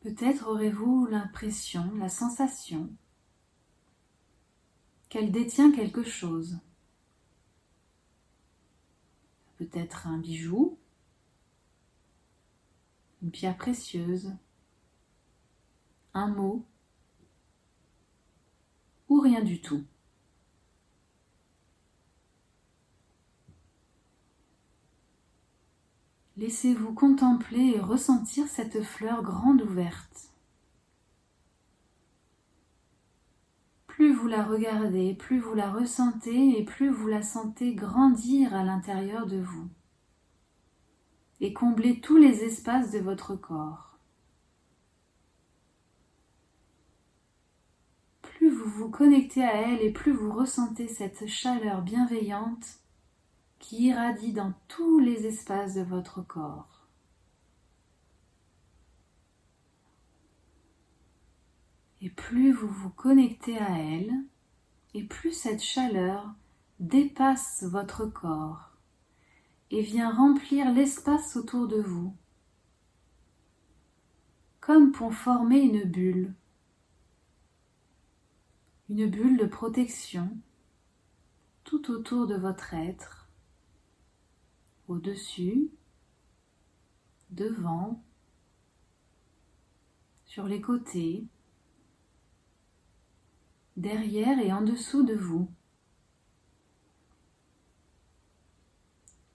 Peut-être aurez-vous l'impression, la sensation qu'elle détient quelque chose. Peut-être un bijou, une pierre précieuse, un mot ou rien du tout. Laissez-vous contempler et ressentir cette fleur grande ouverte. Plus vous la regardez, plus vous la ressentez et plus vous la sentez grandir à l'intérieur de vous et combler tous les espaces de votre corps. Plus vous vous connectez à elle et plus vous ressentez cette chaleur bienveillante qui irradie dans tous les espaces de votre corps. Et plus vous vous connectez à elle, et plus cette chaleur dépasse votre corps et vient remplir l'espace autour de vous, comme pour former une bulle, une bulle de protection tout autour de votre être au-dessus, devant, sur les côtés, derrière et en dessous de vous.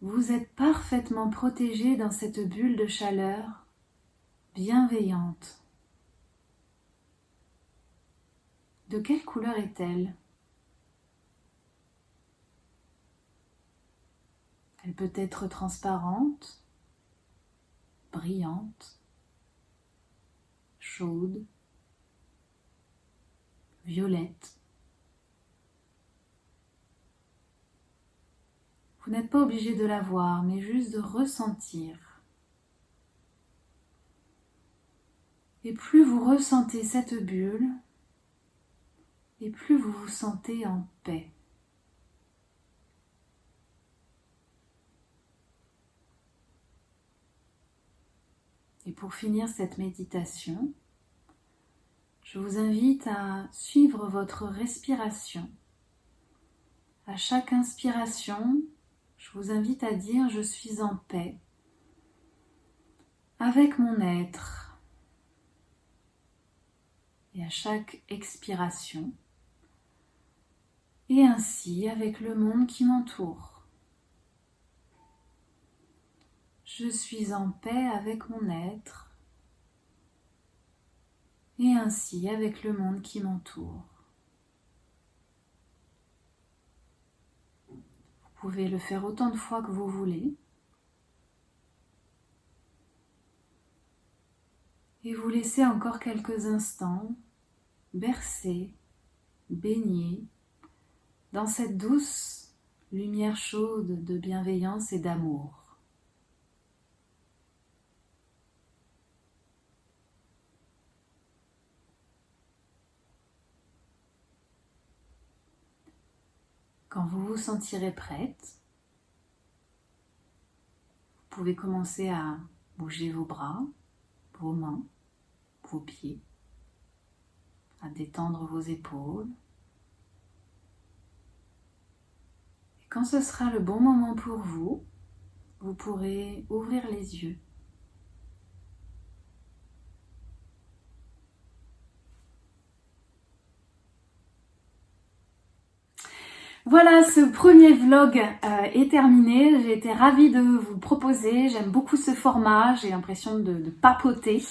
Vous êtes parfaitement protégé dans cette bulle de chaleur bienveillante. De quelle couleur est-elle? Elle peut être transparente, brillante, chaude, violette. Vous n'êtes pas obligé de la voir, mais juste de ressentir. Et plus vous ressentez cette bulle, et plus vous vous sentez en paix. Et pour finir cette méditation, je vous invite à suivre votre respiration. À chaque inspiration, je vous invite à dire je suis en paix avec mon être. Et à chaque expiration, et ainsi avec le monde qui m'entoure. Je suis en paix avec mon être et ainsi avec le monde qui m'entoure. Vous pouvez le faire autant de fois que vous voulez. Et vous laissez encore quelques instants bercer, baigner dans cette douce lumière chaude de bienveillance et d'amour. Quand vous vous sentirez prête, vous pouvez commencer à bouger vos bras, vos mains, vos pieds, à détendre vos épaules. Et quand ce sera le bon moment pour vous, vous pourrez ouvrir les yeux Voilà, ce premier vlog euh, est terminé. J'ai été ravie de vous proposer. J'aime beaucoup ce format. J'ai l'impression de, papoter.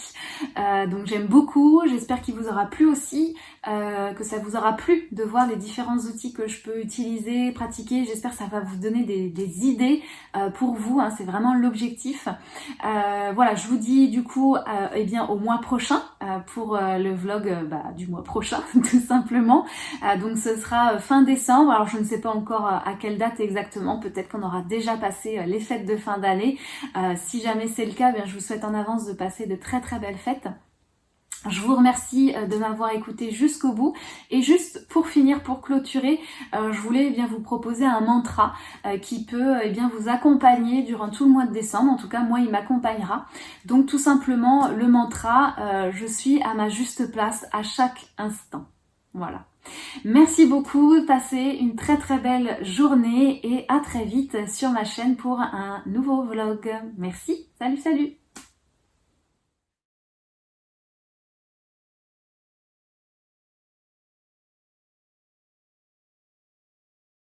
Euh, donc j'aime beaucoup. J'espère qu'il vous aura plu aussi, euh, que ça vous aura plu de voir les différents outils que je peux utiliser, pratiquer. J'espère que ça va vous donner des, idées pour vous. Hein. C'est vraiment l'objectif. voilà, je vous dis du coup eh bien au mois prochain pour le vlog bah, du mois prochain, tout simplement. donc ce sera fin décembre. Alors je ne sais pas encore euh, à quelle date exactement, peut-être qu'on aura déjà passé euh, les fêtes de fin d'année. Euh, si jamais c'est le cas, bien, je vous souhaite en avance de passer de très très belles fêtes. Je vous remercie de m'avoir écouté jusqu'au bout. Et juste pour finir, pour clôturer, je voulais eh bien vous proposer un mantra qui peut eh bien vous accompagner durant tout le mois de décembre. En tout cas, moi, il m'accompagnera. Donc tout simplement, le mantra, je suis à ma juste place à chaque instant. Voilà. Merci beaucoup, passez une très très belle journée et à très vite sur ma chaîne pour un nouveau vlog. Merci, salut salut